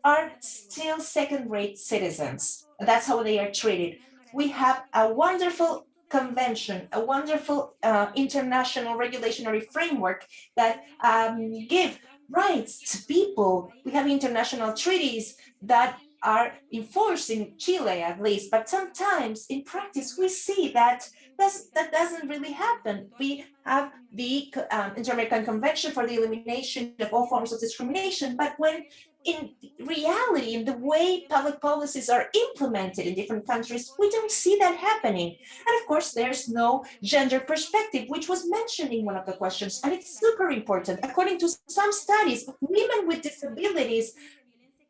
are still second-rate citizens. That's how they are treated. We have a wonderful convention, a wonderful uh, international regulatory framework that um, give rights to people. We have international treaties that are enforced in Chile at least, but sometimes in practice we see that that doesn't really happen. We have the um, Inter-American Convention for the Elimination of All Forms of Discrimination, but when in reality, in the way public policies are implemented in different countries, we don't see that happening. And of course, there's no gender perspective, which was mentioned in one of the questions, and it's super important. According to some studies, women with disabilities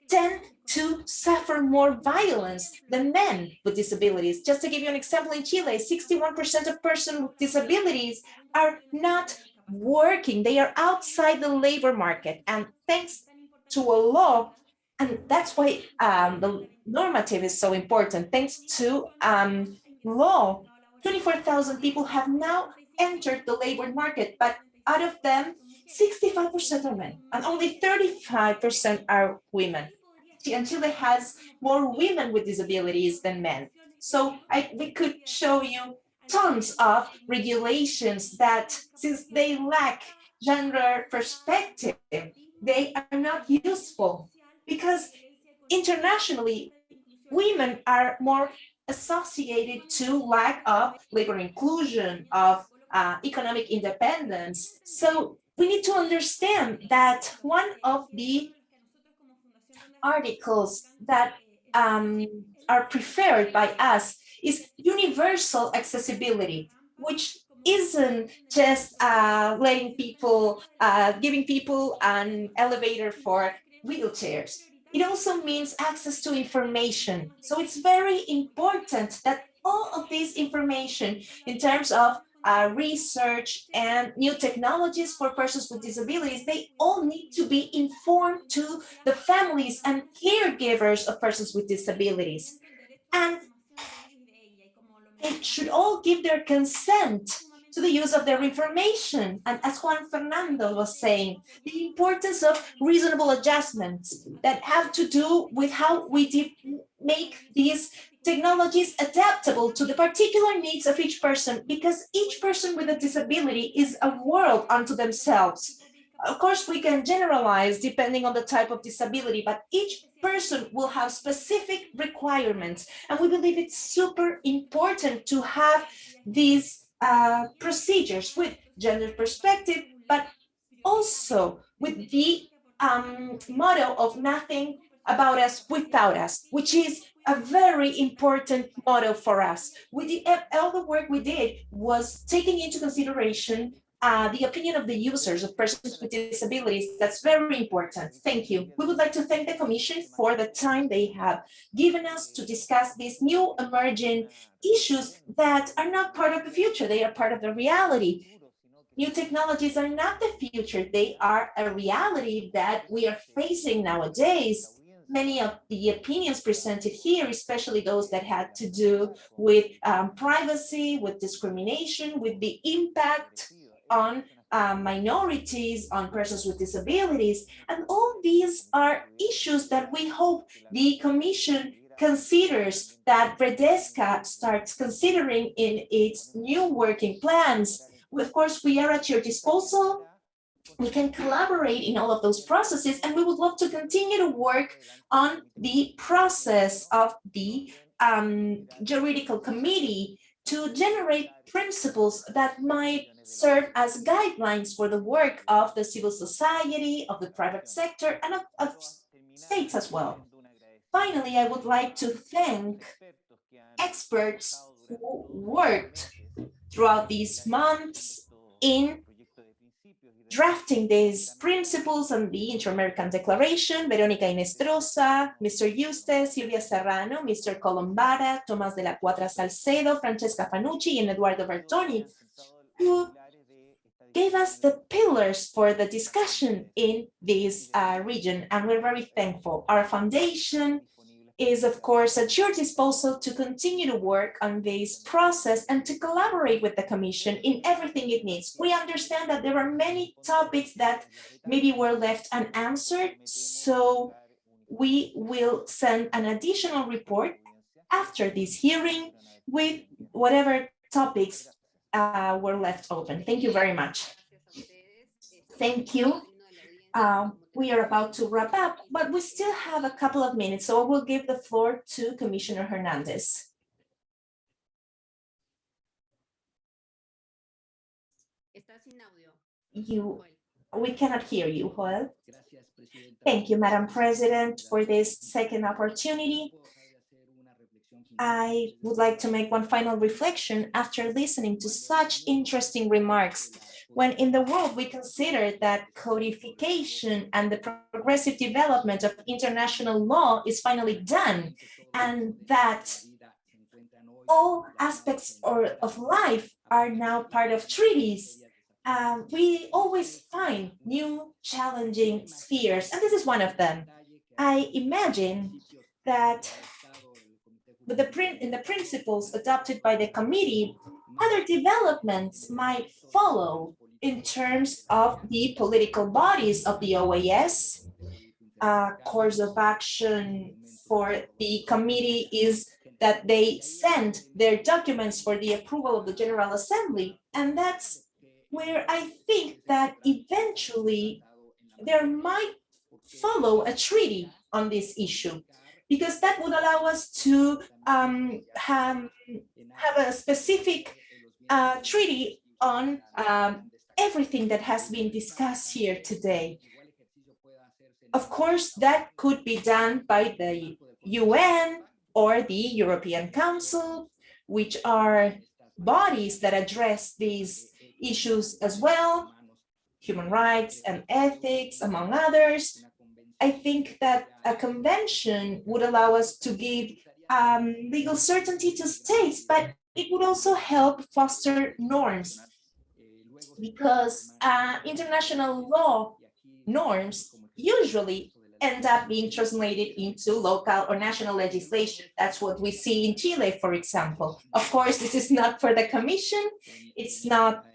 tend to suffer more violence than men with disabilities. Just to give you an example, in Chile, 61% of persons with disabilities are not working. They are outside the labor market. And thanks to a law, and that's why um, the normative is so important. Thanks to um, law, 24,000 people have now entered the labor market, but out of them, 65% are men and only 35% are women. And Chile has more women with disabilities than men. So I, we could show you tons of regulations that since they lack gender perspective, they are not useful because internationally, women are more associated to lack of labor inclusion, of uh, economic independence. So we need to understand that one of the articles that um, are preferred by us is universal accessibility, which isn't just uh, letting people, uh, giving people an elevator for wheelchairs. It also means access to information. So it's very important that all of this information in terms of uh, research and new technologies for persons with disabilities, they all need to be informed to the families and caregivers of persons with disabilities. And they should all give their consent to the use of their information. And as Juan Fernando was saying, the importance of reasonable adjustments that have to do with how we make these technologies adaptable to the particular needs of each person, because each person with a disability is a world unto themselves. Of course, we can generalize depending on the type of disability, but each person will have specific requirements. And we believe it's super important to have these uh, procedures with gender perspective, but also with the um, motto of nothing about us without us, which is a very important model for us. We did all the work we did was taking into consideration uh, the opinion of the users of persons with disabilities. That's very important. Thank you. We would like to thank the Commission for the time they have given us to discuss these new emerging issues that are not part of the future. They are part of the reality. New technologies are not the future. They are a reality that we are facing nowadays many of the opinions presented here, especially those that had to do with um, privacy, with discrimination, with the impact on uh, minorities, on persons with disabilities. And all these are issues that we hope the Commission considers that Redesca starts considering in its new working plans. Of course, we are at your disposal we can collaborate in all of those processes and we would love to continue to work on the process of the um, juridical committee to generate principles that might serve as guidelines for the work of the civil society, of the private sector, and of, of states as well. Finally, I would like to thank experts who worked throughout these months in drafting these principles and the Inter-American Declaration, Verónica Inestrosa, Mr. Yuste, Silvia Serrano, Mr. Colombara, Tomás de la Quadra-Salcedo, Francesca Fanucci, and Eduardo Bertoni, who gave us the pillars for the discussion in this uh, region, and we're very thankful. Our foundation is, of course, at your disposal to continue to work on this process and to collaborate with the Commission in everything it needs. We understand that there are many topics that maybe were left unanswered, so we will send an additional report after this hearing with whatever topics uh, were left open. Thank you very much. Thank you. Um, we are about to wrap up, but we still have a couple of minutes, so I will give the floor to Commissioner Hernandez. You, we cannot hear you, Joel. Thank you, Madam President, for this second opportunity. I would like to make one final reflection after listening to such interesting remarks when in the world we consider that codification and the progressive development of international law is finally done and that all aspects or, of life are now part of treaties, uh, we always find new challenging spheres, and this is one of them. I imagine that with the print in the principles adopted by the committee, other developments might follow in terms of the political bodies of the OAS. Course of action for the committee is that they send their documents for the approval of the General Assembly. And that's where I think that eventually there might follow a treaty on this issue because that would allow us to um, have, have a specific uh, treaty on um, everything that has been discussed here today. Of course, that could be done by the UN or the European Council, which are bodies that address these issues as well, human rights and ethics, among others. I think that a convention would allow us to give um, legal certainty to states, but it would also help foster norms because uh, international law norms usually end up being translated into local or national legislation. That's what we see in Chile, for example. Of course, this is not for the commission. It's not,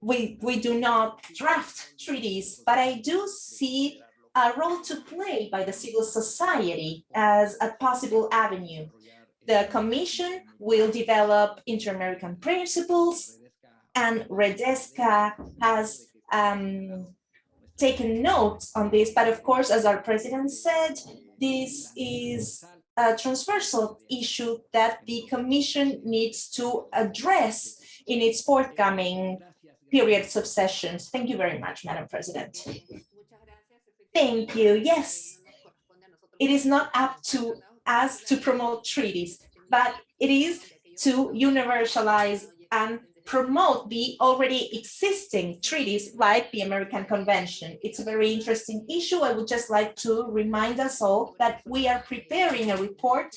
we, we do not draft treaties, but I do see a role to play by the civil society as a possible avenue. The commission will develop inter-American principles and Redesca has um, taken notes on this, but of course, as our president said, this is a transversal issue that the commission needs to address in its forthcoming periods of sessions. Thank you very much, Madam President. Thank you. Yes, it is not up to us to promote treaties, but it is to universalize and promote the already existing treaties like the American Convention. It's a very interesting issue. I would just like to remind us all that we are preparing a report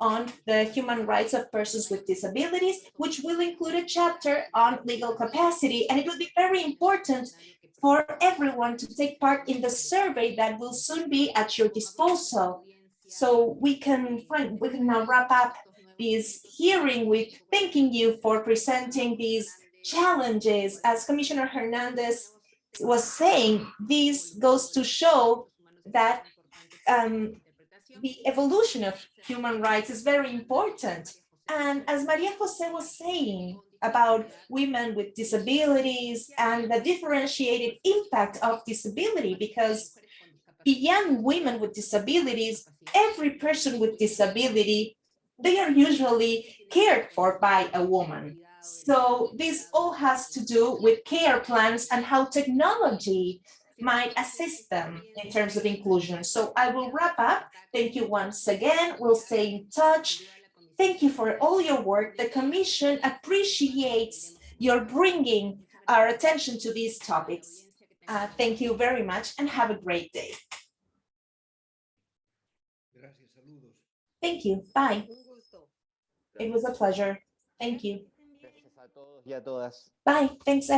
on the human rights of persons with disabilities, which will include a chapter on legal capacity. And it will be very important for everyone to take part in the survey that will soon be at your disposal. So we can, we can now wrap up this hearing with thanking you for presenting these challenges. As Commissioner Hernandez was saying, this goes to show that um, the evolution of human rights is very important. And as Maria Jose was saying about women with disabilities and the differentiated impact of disability, because beyond women with disabilities, every person with disability, they are usually cared for by a woman. So this all has to do with care plans and how technology might assist them in terms of inclusion. So I will wrap up. Thank you once again. We'll stay in touch. Thank you for all your work. The Commission appreciates your bringing our attention to these topics. Uh, thank you very much and have a great day. Thank you. Bye. It was a pleasure. Thank you. Gracias a todos y a todas. Bye. Thanks.